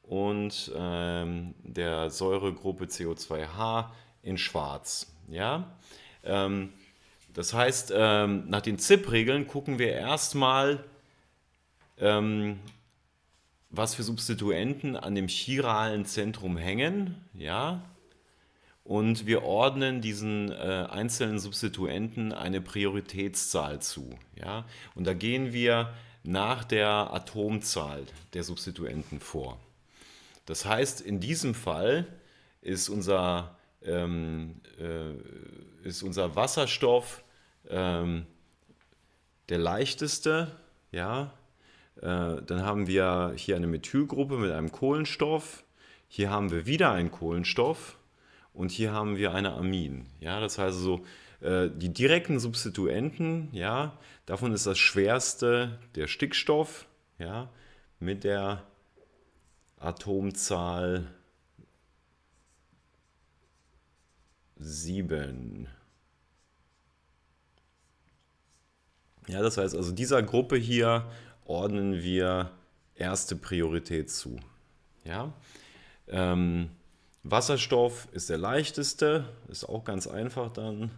und ähm, der Säuregruppe CO2H in Schwarz. Ja? Ähm, das heißt, ähm, nach den ZIP-Regeln gucken wir erstmal, ähm, was für Substituenten an dem chiralen Zentrum hängen. Ja? Und wir ordnen diesen äh, einzelnen Substituenten eine Prioritätszahl zu. Ja? Und da gehen wir nach der Atomzahl der Substituenten vor. Das heißt, in diesem Fall ist unser, ähm, äh, ist unser Wasserstoff ähm, der leichteste. Ja? Äh, dann haben wir hier eine Methylgruppe mit einem Kohlenstoff. Hier haben wir wieder einen Kohlenstoff und hier haben wir eine Amin. Ja? Das heißt so, äh, die direkten Substituenten, ja, davon ist das schwerste der Stickstoff, ja, mit der Atomzahl 7. Ja, das heißt also, dieser Gruppe hier ordnen wir erste Priorität zu. Ja? Ähm, Wasserstoff ist der leichteste, ist auch ganz einfach dann.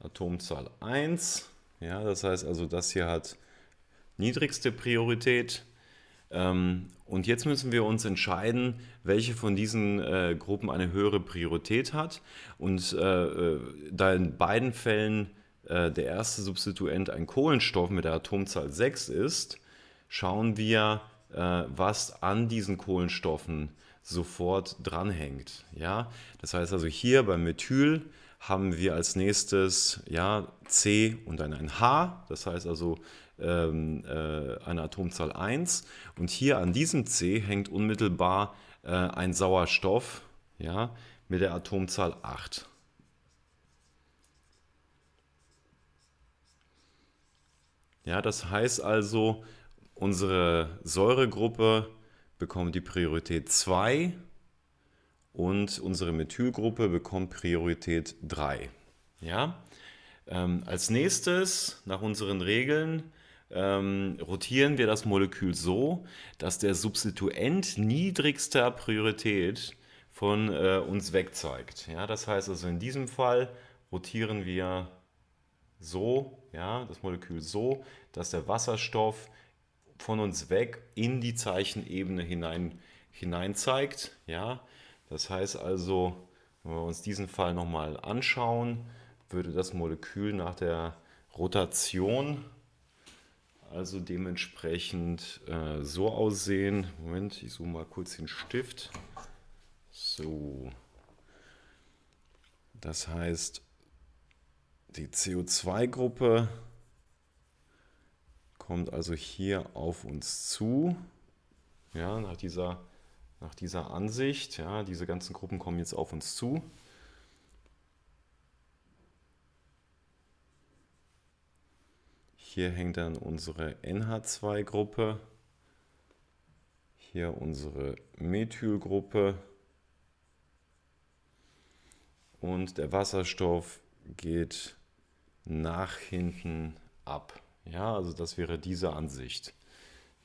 Atomzahl 1. Ja, das heißt also, das hier hat niedrigste Priorität. Ähm, und jetzt müssen wir uns entscheiden, welche von diesen äh, Gruppen eine höhere Priorität hat. Und äh, äh da in beiden Fällen äh, der erste Substituent ein Kohlenstoff mit der Atomzahl 6 ist, schauen wir, äh, was an diesen Kohlenstoffen sofort dranhängt. Ja? Das heißt also hier beim Methyl haben wir als nächstes ja, C und dann ein H, das heißt also ähm, äh, eine Atomzahl 1. Und hier an diesem C hängt unmittelbar äh, ein Sauerstoff ja, mit der Atomzahl 8. Ja, das heißt also, unsere Säuregruppe bekommt die Priorität 2 und unsere Methylgruppe bekommt Priorität 3. Ja? Ähm, als nächstes, nach unseren Regeln, ähm, rotieren wir das Molekül so, dass der Substituent niedrigster Priorität von äh, uns weg zeigt. Ja, das heißt also in diesem Fall rotieren wir so, ja, das Molekül so, dass der Wasserstoff von uns weg in die Zeichenebene hinein, hinein zeigt. Ja. Das heißt also, wenn wir uns diesen Fall nochmal anschauen, würde das Molekül nach der Rotation also dementsprechend äh, so aussehen. Moment, ich suche mal kurz den Stift. So. Das heißt, die CO2-Gruppe kommt also hier auf uns zu. Ja, nach dieser, nach dieser Ansicht. Ja, diese ganzen Gruppen kommen jetzt auf uns zu. Hier hängt dann unsere NH2-Gruppe, hier unsere Methylgruppe und der Wasserstoff geht nach hinten ab. Ja, also das wäre diese Ansicht.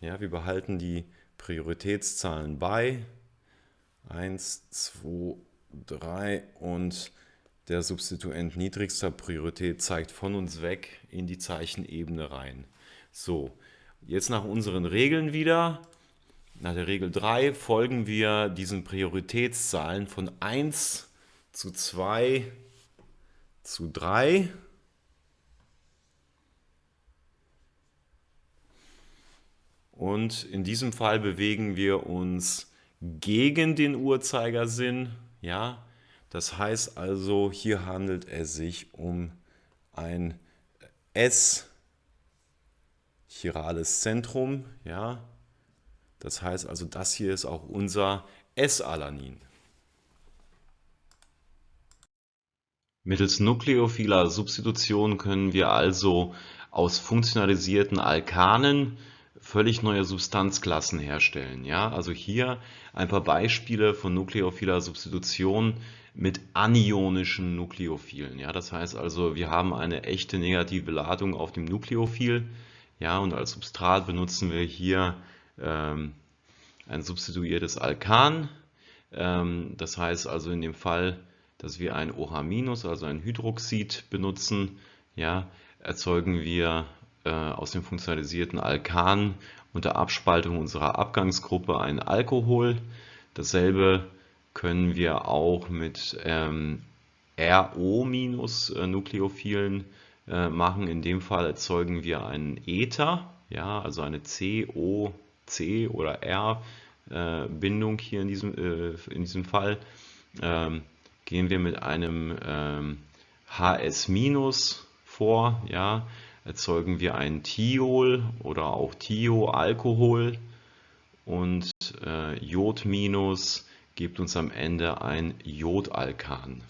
Ja, wir behalten die Prioritätszahlen bei. 1, 2, 3 und der Substituent niedrigster Priorität zeigt von uns weg in die Zeichenebene rein. So, jetzt nach unseren Regeln wieder. Nach der Regel 3 folgen wir diesen Prioritätszahlen von 1 zu 2 zu 3. Und in diesem Fall bewegen wir uns gegen den Uhrzeigersinn. Ja, das heißt also, hier handelt es sich um ein S-chirales Zentrum. Ja? Das heißt also, das hier ist auch unser S-Alanin. Mittels nukleophiler Substitution können wir also aus funktionalisierten Alkanen völlig neue Substanzklassen herstellen. Ja, also hier ein paar Beispiele von nukleophiler Substitution mit anionischen Nukleophilen. Ja, das heißt also, wir haben eine echte negative Ladung auf dem Nukleophil. Ja, und als Substrat benutzen wir hier ähm, ein substituiertes Alkan. Ähm, das heißt also in dem Fall dass wir ein OH-, also ein Hydroxid benutzen, ja, erzeugen wir äh, aus dem funktionalisierten Alkan unter Abspaltung unserer Abgangsgruppe ein Alkohol. Dasselbe können wir auch mit ähm, RO-Nukleophilen äh, machen. In dem Fall erzeugen wir einen Ether, ja, also eine COC oder R-Bindung äh, hier in diesem, äh, in diesem Fall. Ähm, gehen wir mit einem ähm, HS- vor, ja, erzeugen wir ein Thiol oder auch Thioalkohol und äh, Jod- gibt uns am Ende ein Jodalkan.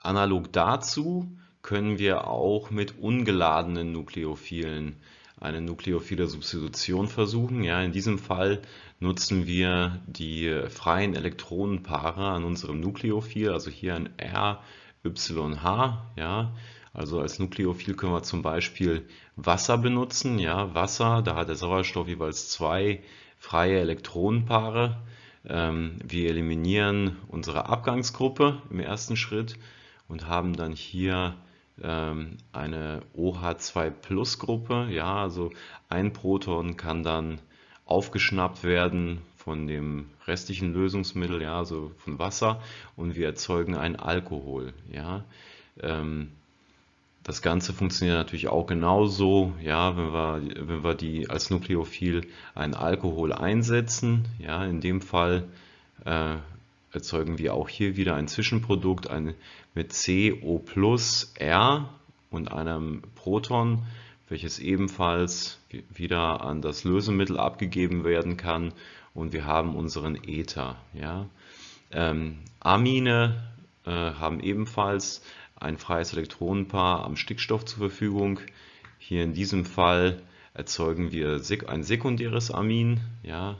Analog dazu können wir auch mit ungeladenen Nukleophilen eine nukleophile Substitution versuchen. Ja, in diesem Fall nutzen wir die freien Elektronenpaare an unserem Nukleophil, also hier ein RYH. Ja, also als Nukleophil können wir zum Beispiel Wasser benutzen. Ja, Wasser, da hat der Sauerstoff jeweils zwei freie Elektronenpaare. Ähm, wir eliminieren unsere Abgangsgruppe im ersten Schritt und haben dann hier ähm, eine OH2-Plus-Gruppe. Ja, also ein Proton kann dann aufgeschnappt werden von dem restlichen Lösungsmittel, ja, also von Wasser, und wir erzeugen ein Alkohol. Ja. Ähm, das Ganze funktioniert natürlich auch genauso, ja, wenn wir, wenn wir die als Nukleophil einen Alkohol einsetzen. Ja, in dem Fall äh, erzeugen wir auch hier wieder ein Zwischenprodukt ein, mit CO plus R und einem Proton, welches ebenfalls wieder an das Lösemittel abgegeben werden kann und wir haben unseren Ether. Ja. Ähm, Amine äh, haben ebenfalls ein freies Elektronenpaar am Stickstoff zur Verfügung. Hier in diesem Fall erzeugen wir ein sekundäres Amin, ja,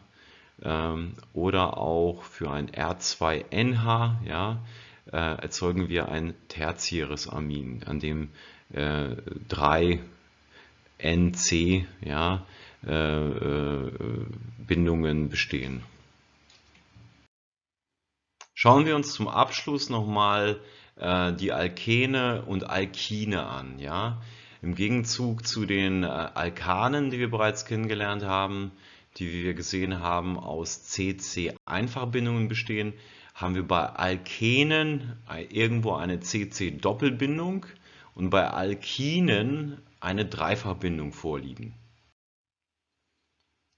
ähm, oder auch für ein R2NH ja, äh, erzeugen wir ein tertiäres Amin, an dem äh, drei NC ja, äh, äh, Bindungen bestehen. Schauen wir uns zum Abschluss nochmal äh, die Alkene und Alkine an. Ja? Im Gegenzug zu den äh, Alkanen, die wir bereits kennengelernt haben, die wie wir gesehen haben aus CC-Einfachbindungen bestehen, haben wir bei Alkenen irgendwo eine CC-Doppelbindung und bei Alkinen eine Dreifachbindung vorliegen.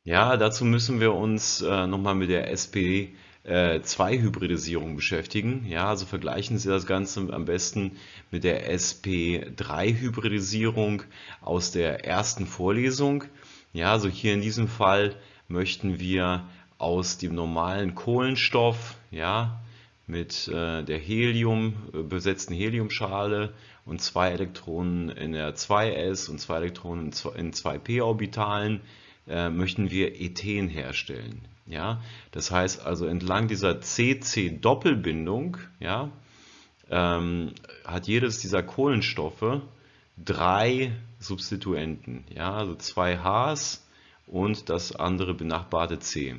Ja, dazu müssen wir uns äh, nochmal mit der SP2-Hybridisierung äh, beschäftigen. Ja, also vergleichen Sie das Ganze am besten mit der SP3-Hybridisierung aus der ersten Vorlesung. Ja, also hier in diesem Fall möchten wir aus dem normalen Kohlenstoff, ja, mit äh, der Helium äh, besetzten Heliumschale und zwei Elektronen in der 2s und zwei Elektronen in 2p-Orbitalen äh, möchten wir Ethen herstellen. Ja? Das heißt also entlang dieser CC-Doppelbindung ja, ähm, hat jedes dieser Kohlenstoffe drei Substituenten, ja, also zwei Hs und das andere benachbarte C.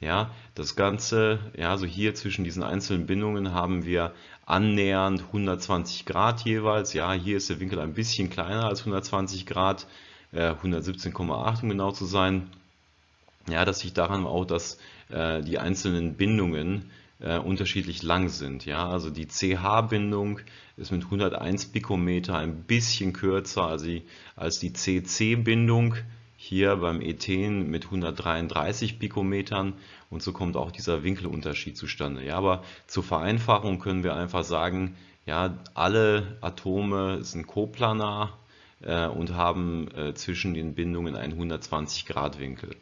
Ja, das Ganze, ja, also hier zwischen diesen einzelnen Bindungen haben wir annähernd 120 Grad jeweils. Ja, hier ist der Winkel ein bisschen kleiner als 120 Grad, äh, 117,8 um genau zu sein. Ja, das liegt daran auch, dass äh, die einzelnen Bindungen äh, unterschiedlich lang sind. Ja, also die CH-Bindung ist mit 101 Pikometer ein bisschen kürzer als die, als die CC-Bindung hier beim Ethen mit 133 Pikometern und so kommt auch dieser Winkelunterschied zustande. Ja, aber zur Vereinfachung können wir einfach sagen, ja, alle Atome sind koplanar äh, und haben äh, zwischen den Bindungen einen 120 Grad Winkel.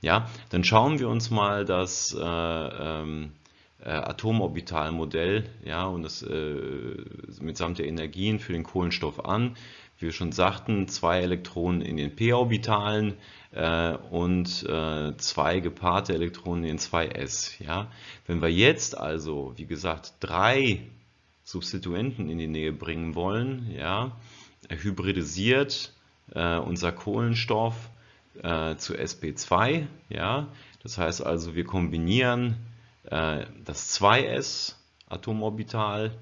Ja, dann schauen wir uns mal das äh, ähm, äh, Atomorbitalmodell ja, und das äh, mitsamt der Energien für den Kohlenstoff an. Wie wir schon sagten, zwei Elektronen in den p-Orbitalen äh, und äh, zwei gepaarte Elektronen in 2s. Ja. Wenn wir jetzt also, wie gesagt, drei Substituenten in die Nähe bringen wollen, ja, hybridisiert äh, unser Kohlenstoff äh, zu sp2. Ja? Das heißt also, wir kombinieren äh, das 2s Atomorbital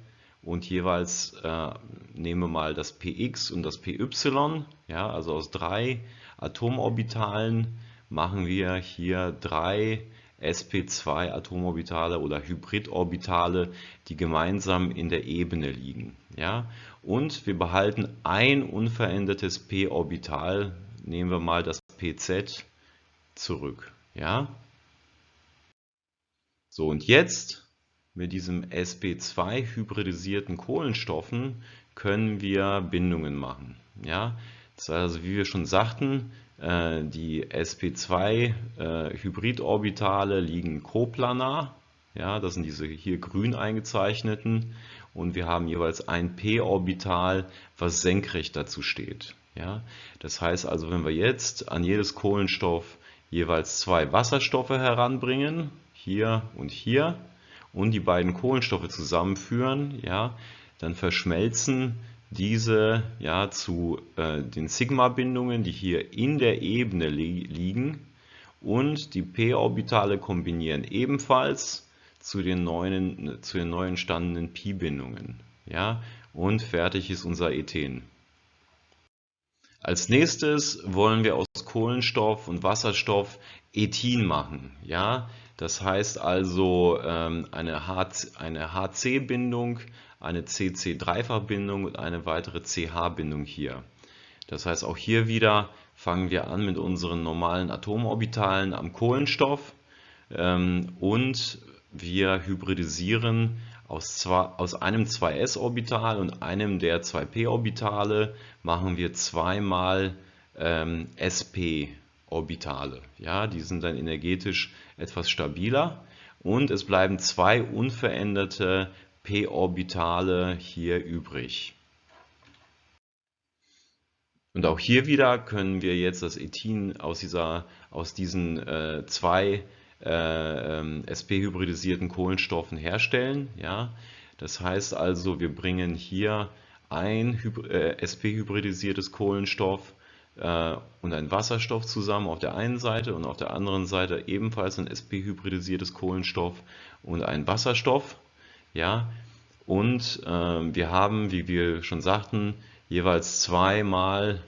und jeweils äh, nehmen wir mal das px und das py. Ja? Also aus drei Atomorbitalen machen wir hier drei sp2 Atomorbitale oder Hybridorbitale, die gemeinsam in der Ebene liegen. Ja? Und wir behalten ein unverändertes p-Orbital, nehmen wir mal das pz zurück. Ja? So, und jetzt mit diesem sp2 hybridisierten Kohlenstoffen können wir Bindungen machen. Ja? Das heißt also, wie wir schon sagten, äh, die sp2 äh, liegen koplanar. Ja, das sind diese hier grün eingezeichneten und wir haben jeweils ein p-Orbital, was senkrecht dazu steht. Ja, das heißt also, wenn wir jetzt an jedes Kohlenstoff jeweils zwei Wasserstoffe heranbringen, hier und hier, und die beiden Kohlenstoffe zusammenführen, ja, dann verschmelzen diese ja, zu äh, den Sigma-Bindungen, die hier in der Ebene li liegen und die p-Orbitale kombinieren ebenfalls zu den neuen, zu den neu entstandenen Pi-Bindungen. Ja, und fertig ist unser Ethen. Als nächstes wollen wir aus Kohlenstoff und Wasserstoff Ethin machen. Ja, das heißt also ähm, eine HC-Bindung, eine CC-Dreifachbindung und eine weitere CH-Bindung hier. Das heißt auch hier wieder fangen wir an mit unseren normalen Atomorbitalen am Kohlenstoff ähm, und wir hybridisieren aus, zwei, aus einem 2s-Orbital und einem der 2p-Orbitale machen wir zweimal ähm, sp-Orbitale. Ja, die sind dann energetisch etwas stabiler und es bleiben zwei unveränderte p-Orbitale hier übrig. Und auch hier wieder können wir jetzt das Ethin aus, dieser, aus diesen äh, zwei sp-hybridisierten Kohlenstoffen herstellen. Ja? Das heißt also, wir bringen hier ein äh, sp-hybridisiertes Kohlenstoff äh, und ein Wasserstoff zusammen auf der einen Seite und auf der anderen Seite ebenfalls ein sp-hybridisiertes Kohlenstoff und ein Wasserstoff. Ja? Und äh, wir haben, wie wir schon sagten, jeweils zweimal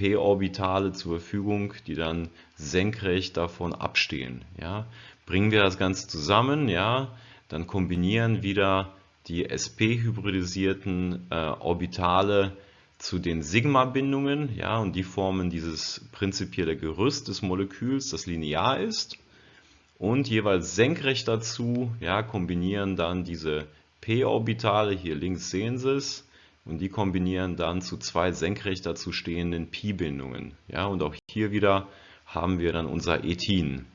p-Orbitale zur Verfügung, die dann senkrecht davon abstehen. Ja. Bringen wir das Ganze zusammen, ja, dann kombinieren wieder die sp-hybridisierten äh, Orbitale zu den Sigma-Bindungen, ja, und die formen dieses prinzipielle Gerüst des Moleküls, das linear ist. Und jeweils senkrecht dazu ja, kombinieren dann diese p-Orbitale, hier links sehen Sie es, und die kombinieren dann zu zwei senkrecht dazu stehenden Pi-Bindungen. Ja, und auch hier wieder haben wir dann unser Ethin.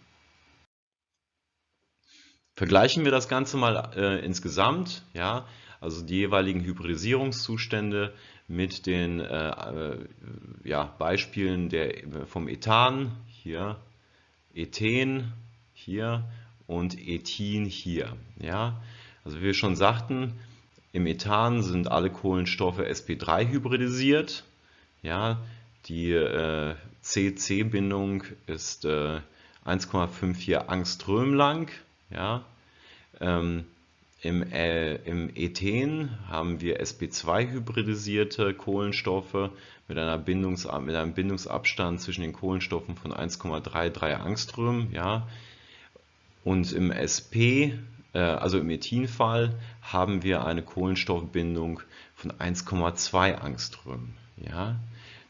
Vergleichen wir das Ganze mal äh, insgesamt, ja, also die jeweiligen Hybridisierungszustände mit den äh, äh, ja, Beispielen der, vom Ethan, hier, Ethen, hier und Ethin hier. Ja. Also wie wir schon sagten, im Ethan sind alle Kohlenstoffe sp3 hybridisiert. Ja, die äh, CC-Bindung ist äh, 1,54 Angström lang. Ja. Ähm, im, äh, Im Ethen haben wir sp2 hybridisierte Kohlenstoffe mit, einer Bindungs mit einem Bindungsabstand zwischen den Kohlenstoffen von 1,33 Angström. Ja. Und im SP also im Ethinfall, haben wir eine Kohlenstoffbindung von 1,2 Angström. Ja?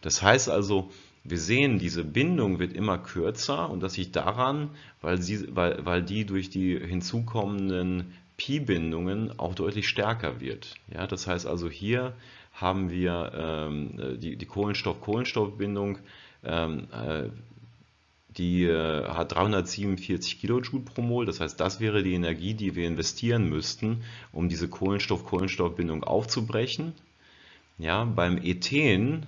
Das heißt also, wir sehen, diese Bindung wird immer kürzer und das liegt daran, weil, sie, weil, weil die durch die hinzukommenden Pi-Bindungen auch deutlich stärker wird. Ja, das heißt also, hier haben wir ähm, die, die Kohlenstoff-Kohlenstoff-Bindung ähm, äh, die äh, hat 347 Kilojoule pro Mol. Das heißt, das wäre die Energie, die wir investieren müssten, um diese Kohlenstoff-Kohlenstoffbindung aufzubrechen. Ja, beim Ethen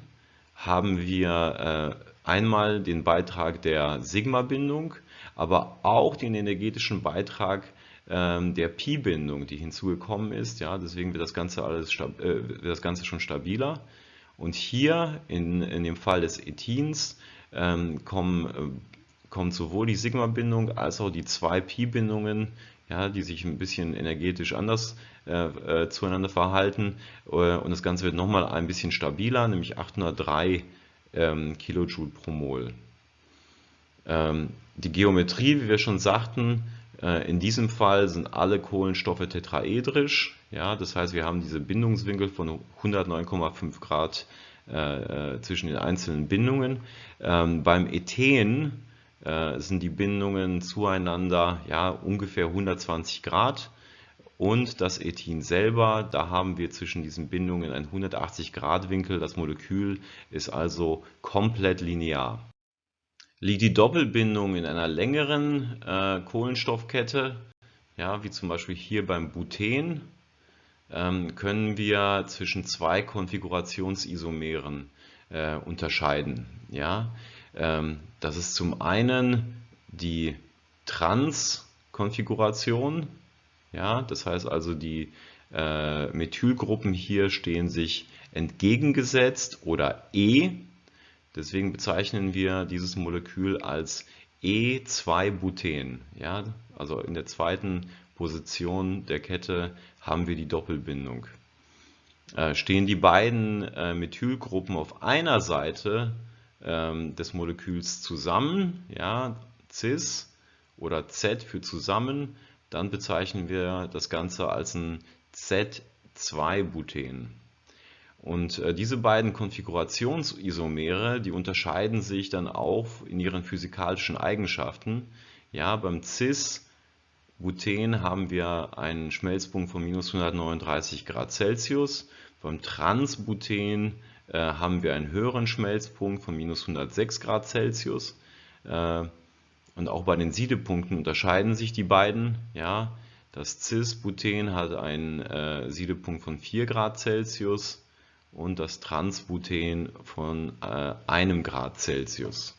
haben wir äh, einmal den Beitrag der Sigma-Bindung, aber auch den energetischen Beitrag ähm, der Pi-Bindung, die hinzugekommen ist. Ja, deswegen wird das Ganze, alles, äh, wird das Ganze schon stabiler. Und hier in, in dem Fall des Ethins ähm, kommen, äh, kommt sowohl die Sigma-Bindung als auch die zwei Pi-Bindungen, ja, die sich ein bisschen energetisch anders äh, äh, zueinander verhalten. Äh, und das Ganze wird nochmal ein bisschen stabiler, nämlich 803 ähm, Kilojoule pro Mol. Ähm, die Geometrie, wie wir schon sagten, äh, in diesem Fall sind alle Kohlenstoffe tetraedrisch. Ja, das heißt, wir haben diese Bindungswinkel von 109,5 Grad äh, äh, zwischen den einzelnen Bindungen. Ähm, beim Ethen sind die Bindungen zueinander ja, ungefähr 120 Grad. Und das Ethin selber, da haben wir zwischen diesen Bindungen einen 180 Grad Winkel. Das Molekül ist also komplett linear. Liegt die Doppelbindung in einer längeren äh, Kohlenstoffkette, ja, wie zum Beispiel hier beim Buten, ähm, können wir zwischen zwei Konfigurationsisomeren äh, unterscheiden. Ja? Ähm, das ist zum einen die Trans-Konfiguration, ja? das heißt also die äh, Methylgruppen hier stehen sich entgegengesetzt oder E Deswegen bezeichnen wir dieses Molekül als E2-Buten. Ja? Also in der zweiten Position der Kette haben wir die Doppelbindung. Äh, stehen die beiden äh, Methylgruppen auf einer Seite ähm, des Moleküls zusammen, ja, cis oder Z für zusammen, dann bezeichnen wir das Ganze als ein Z2-Buten. Und äh, diese beiden Konfigurationsisomere, die unterscheiden sich dann auch in ihren physikalischen Eigenschaften. Ja, beim Cis-Buten haben wir einen Schmelzpunkt von minus 139 Grad Celsius. Beim Trans-Buten äh, haben wir einen höheren Schmelzpunkt von minus 106 Grad Celsius. Äh, und auch bei den Siedepunkten unterscheiden sich die beiden. Ja, das Cis-Buten hat einen äh, Siedepunkt von 4 Grad Celsius und das Transbuten von äh, einem Grad Celsius.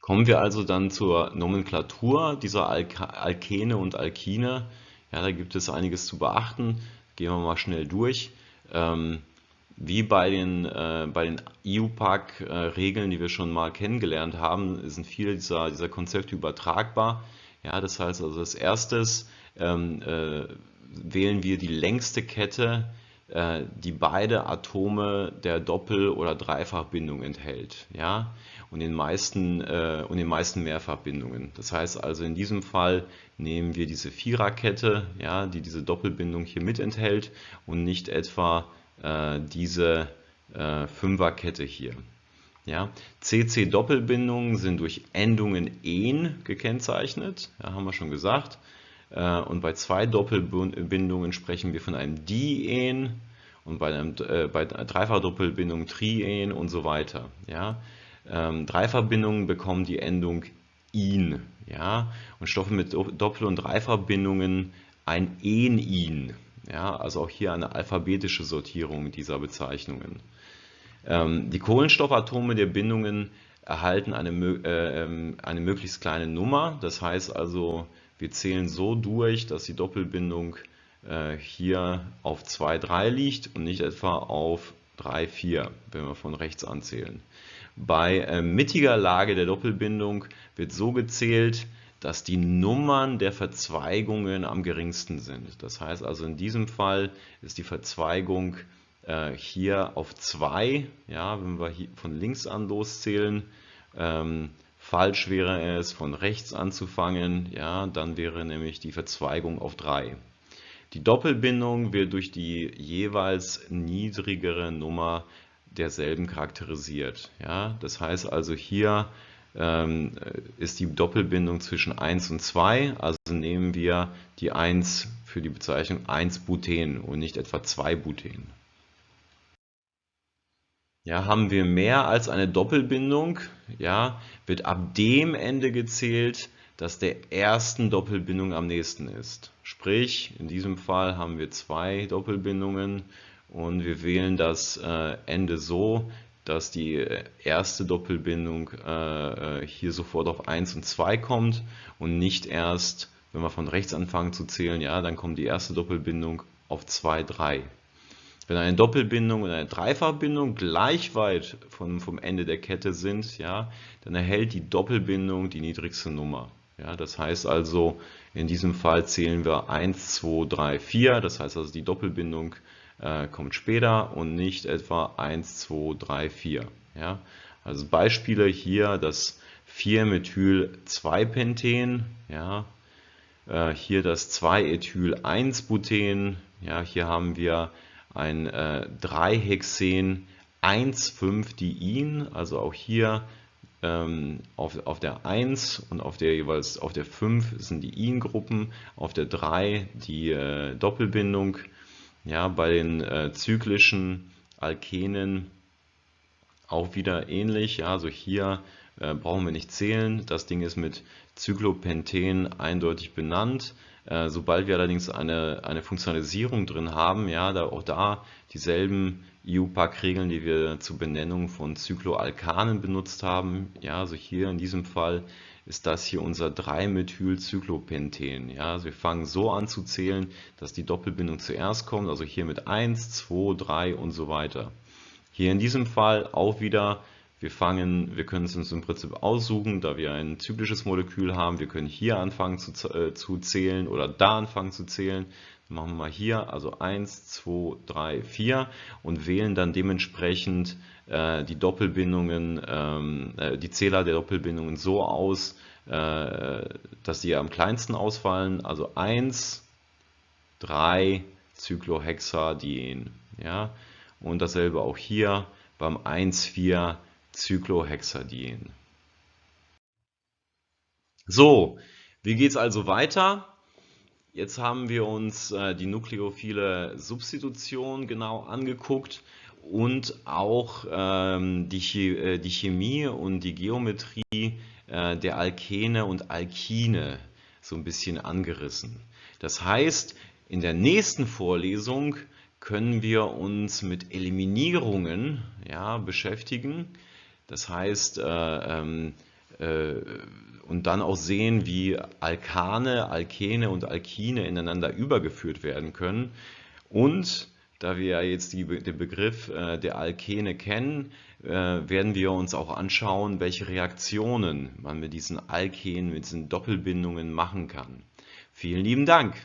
Kommen wir also dann zur Nomenklatur dieser Alk Alkene und Alkine. Ja, da gibt es einiges zu beachten. Gehen wir mal schnell durch. Ähm, wie bei den, äh, bei den IUPAC-Regeln, äh, die wir schon mal kennengelernt haben, sind viele dieser, dieser Konzepte übertragbar. Ja, das heißt also, als erstes ähm, äh, wählen wir die längste Kette, die beide Atome der Doppel- oder Dreifachbindung enthält. Ja? Und, den meisten, äh, und den meisten Mehrfachbindungen. Das heißt also in diesem Fall nehmen wir diese Viererkette, ja, die diese Doppelbindung hier mit enthält und nicht etwa äh, diese äh, Fünferkette hier. Ja, CC-Doppelbindungen sind durch Endungen en gekennzeichnet, ja, haben wir schon gesagt. Äh, und bei zwei Doppelbindungen sprechen wir von einem Dien und bei, einem, äh, bei Dreifachdoppelbindung Trien und so weiter. Ja? Ähm, Dreifachbindungen bekommen die Endung in. Ja? Und Stoffe mit Doppel- und Dreifachbindungen ein En-In. Ja? Also auch hier eine alphabetische Sortierung dieser Bezeichnungen. Ähm, die Kohlenstoffatome der Bindungen erhalten eine, äh, ähm, eine möglichst kleine Nummer. Das heißt also, wir zählen so durch, dass die Doppelbindung äh, hier auf 2, 3 liegt und nicht etwa auf 3, 4, wenn wir von rechts anzählen. Bei äh, mittiger Lage der Doppelbindung wird so gezählt, dass die Nummern der Verzweigungen am geringsten sind. Das heißt also in diesem Fall ist die Verzweigung äh, hier auf 2, ja, wenn wir hier von links an loszählen, ähm, Falsch wäre es, von rechts anzufangen, ja, dann wäre nämlich die Verzweigung auf 3. Die Doppelbindung wird durch die jeweils niedrigere Nummer derselben charakterisiert. Ja. Das heißt also hier ähm, ist die Doppelbindung zwischen 1 und 2, also nehmen wir die 1 für die Bezeichnung 1 Buten und nicht etwa 2 Buten. Ja, haben wir mehr als eine Doppelbindung, ja, wird ab dem Ende gezählt, das der ersten Doppelbindung am nächsten ist. Sprich, in diesem Fall haben wir zwei Doppelbindungen und wir wählen das äh, Ende so, dass die erste Doppelbindung äh, äh hier sofort auf 1 und 2 kommt und nicht erst, wenn wir von rechts anfangen zu zählen, ja, dann kommt die erste Doppelbindung auf 2, 3. Wenn eine Doppelbindung und eine Dreifachbindung gleich weit vom, vom Ende der Kette sind, ja, dann erhält die Doppelbindung die niedrigste Nummer. Ja, das heißt also, in diesem Fall zählen wir 1, 2, 3, 4. Das heißt also, die Doppelbindung äh, kommt später und nicht etwa 1, 2, 3, 4. Ja, also Beispiele hier das 4-Methyl-2-Penten, ja, äh, hier das 2-Ethyl-1-Buten, ja, hier haben wir ein äh, 3-Hexen 1,5-Diin, also auch hier ähm, auf, auf der 1 und auf der jeweils auf der 5 sind die In-Gruppen, auf der 3 die äh, Doppelbindung. Ja, bei den äh, zyklischen Alkenen auch wieder ähnlich. Ja, also hier äh, brauchen wir nicht zählen. Das Ding ist mit Cyclopenten eindeutig benannt. Äh, sobald wir allerdings eine, eine Funktionalisierung drin haben, ja, da auch da dieselben EU-Pack-Regeln, die wir zur Benennung von Cycloalkanen benutzt haben. Ja, also hier in diesem Fall ist das hier unser 3-Methyl-Cyclopenten. Ja, also wir fangen so an zu zählen, dass die Doppelbindung zuerst kommt, also hier mit 1, 2, 3 und so weiter. Hier in diesem Fall auch wieder wir fangen, wir können es uns im Prinzip aussuchen, da wir ein zyklisches Molekül haben. Wir können hier anfangen zu, äh, zu zählen oder da anfangen zu zählen. Machen wir mal hier, also 1, 2, 3, 4 und wählen dann dementsprechend äh, die Doppelbindungen, ähm, äh, die Zähler der Doppelbindungen so aus, äh, dass sie am kleinsten ausfallen. Also 1, 3 Cyclohexadien. Ja? Und dasselbe auch hier beim 1, 4 Cyclohexadien. So, wie geht es also weiter? Jetzt haben wir uns äh, die nukleophile Substitution genau angeguckt und auch ähm, die, äh, die, Chemie und die Geometrie äh, der Alkene und Alkine so ein bisschen angerissen. Das heißt, in der nächsten Vorlesung können wir uns mit Eliminierungen ja, beschäftigen. Das heißt, äh, ähm, äh, und dann auch sehen, wie Alkane, Alkene und Alkine ineinander übergeführt werden können. Und da wir ja jetzt die, den Begriff äh, der Alkene kennen, äh, werden wir uns auch anschauen, welche Reaktionen man mit diesen Alkenen, mit diesen Doppelbindungen machen kann. Vielen lieben Dank!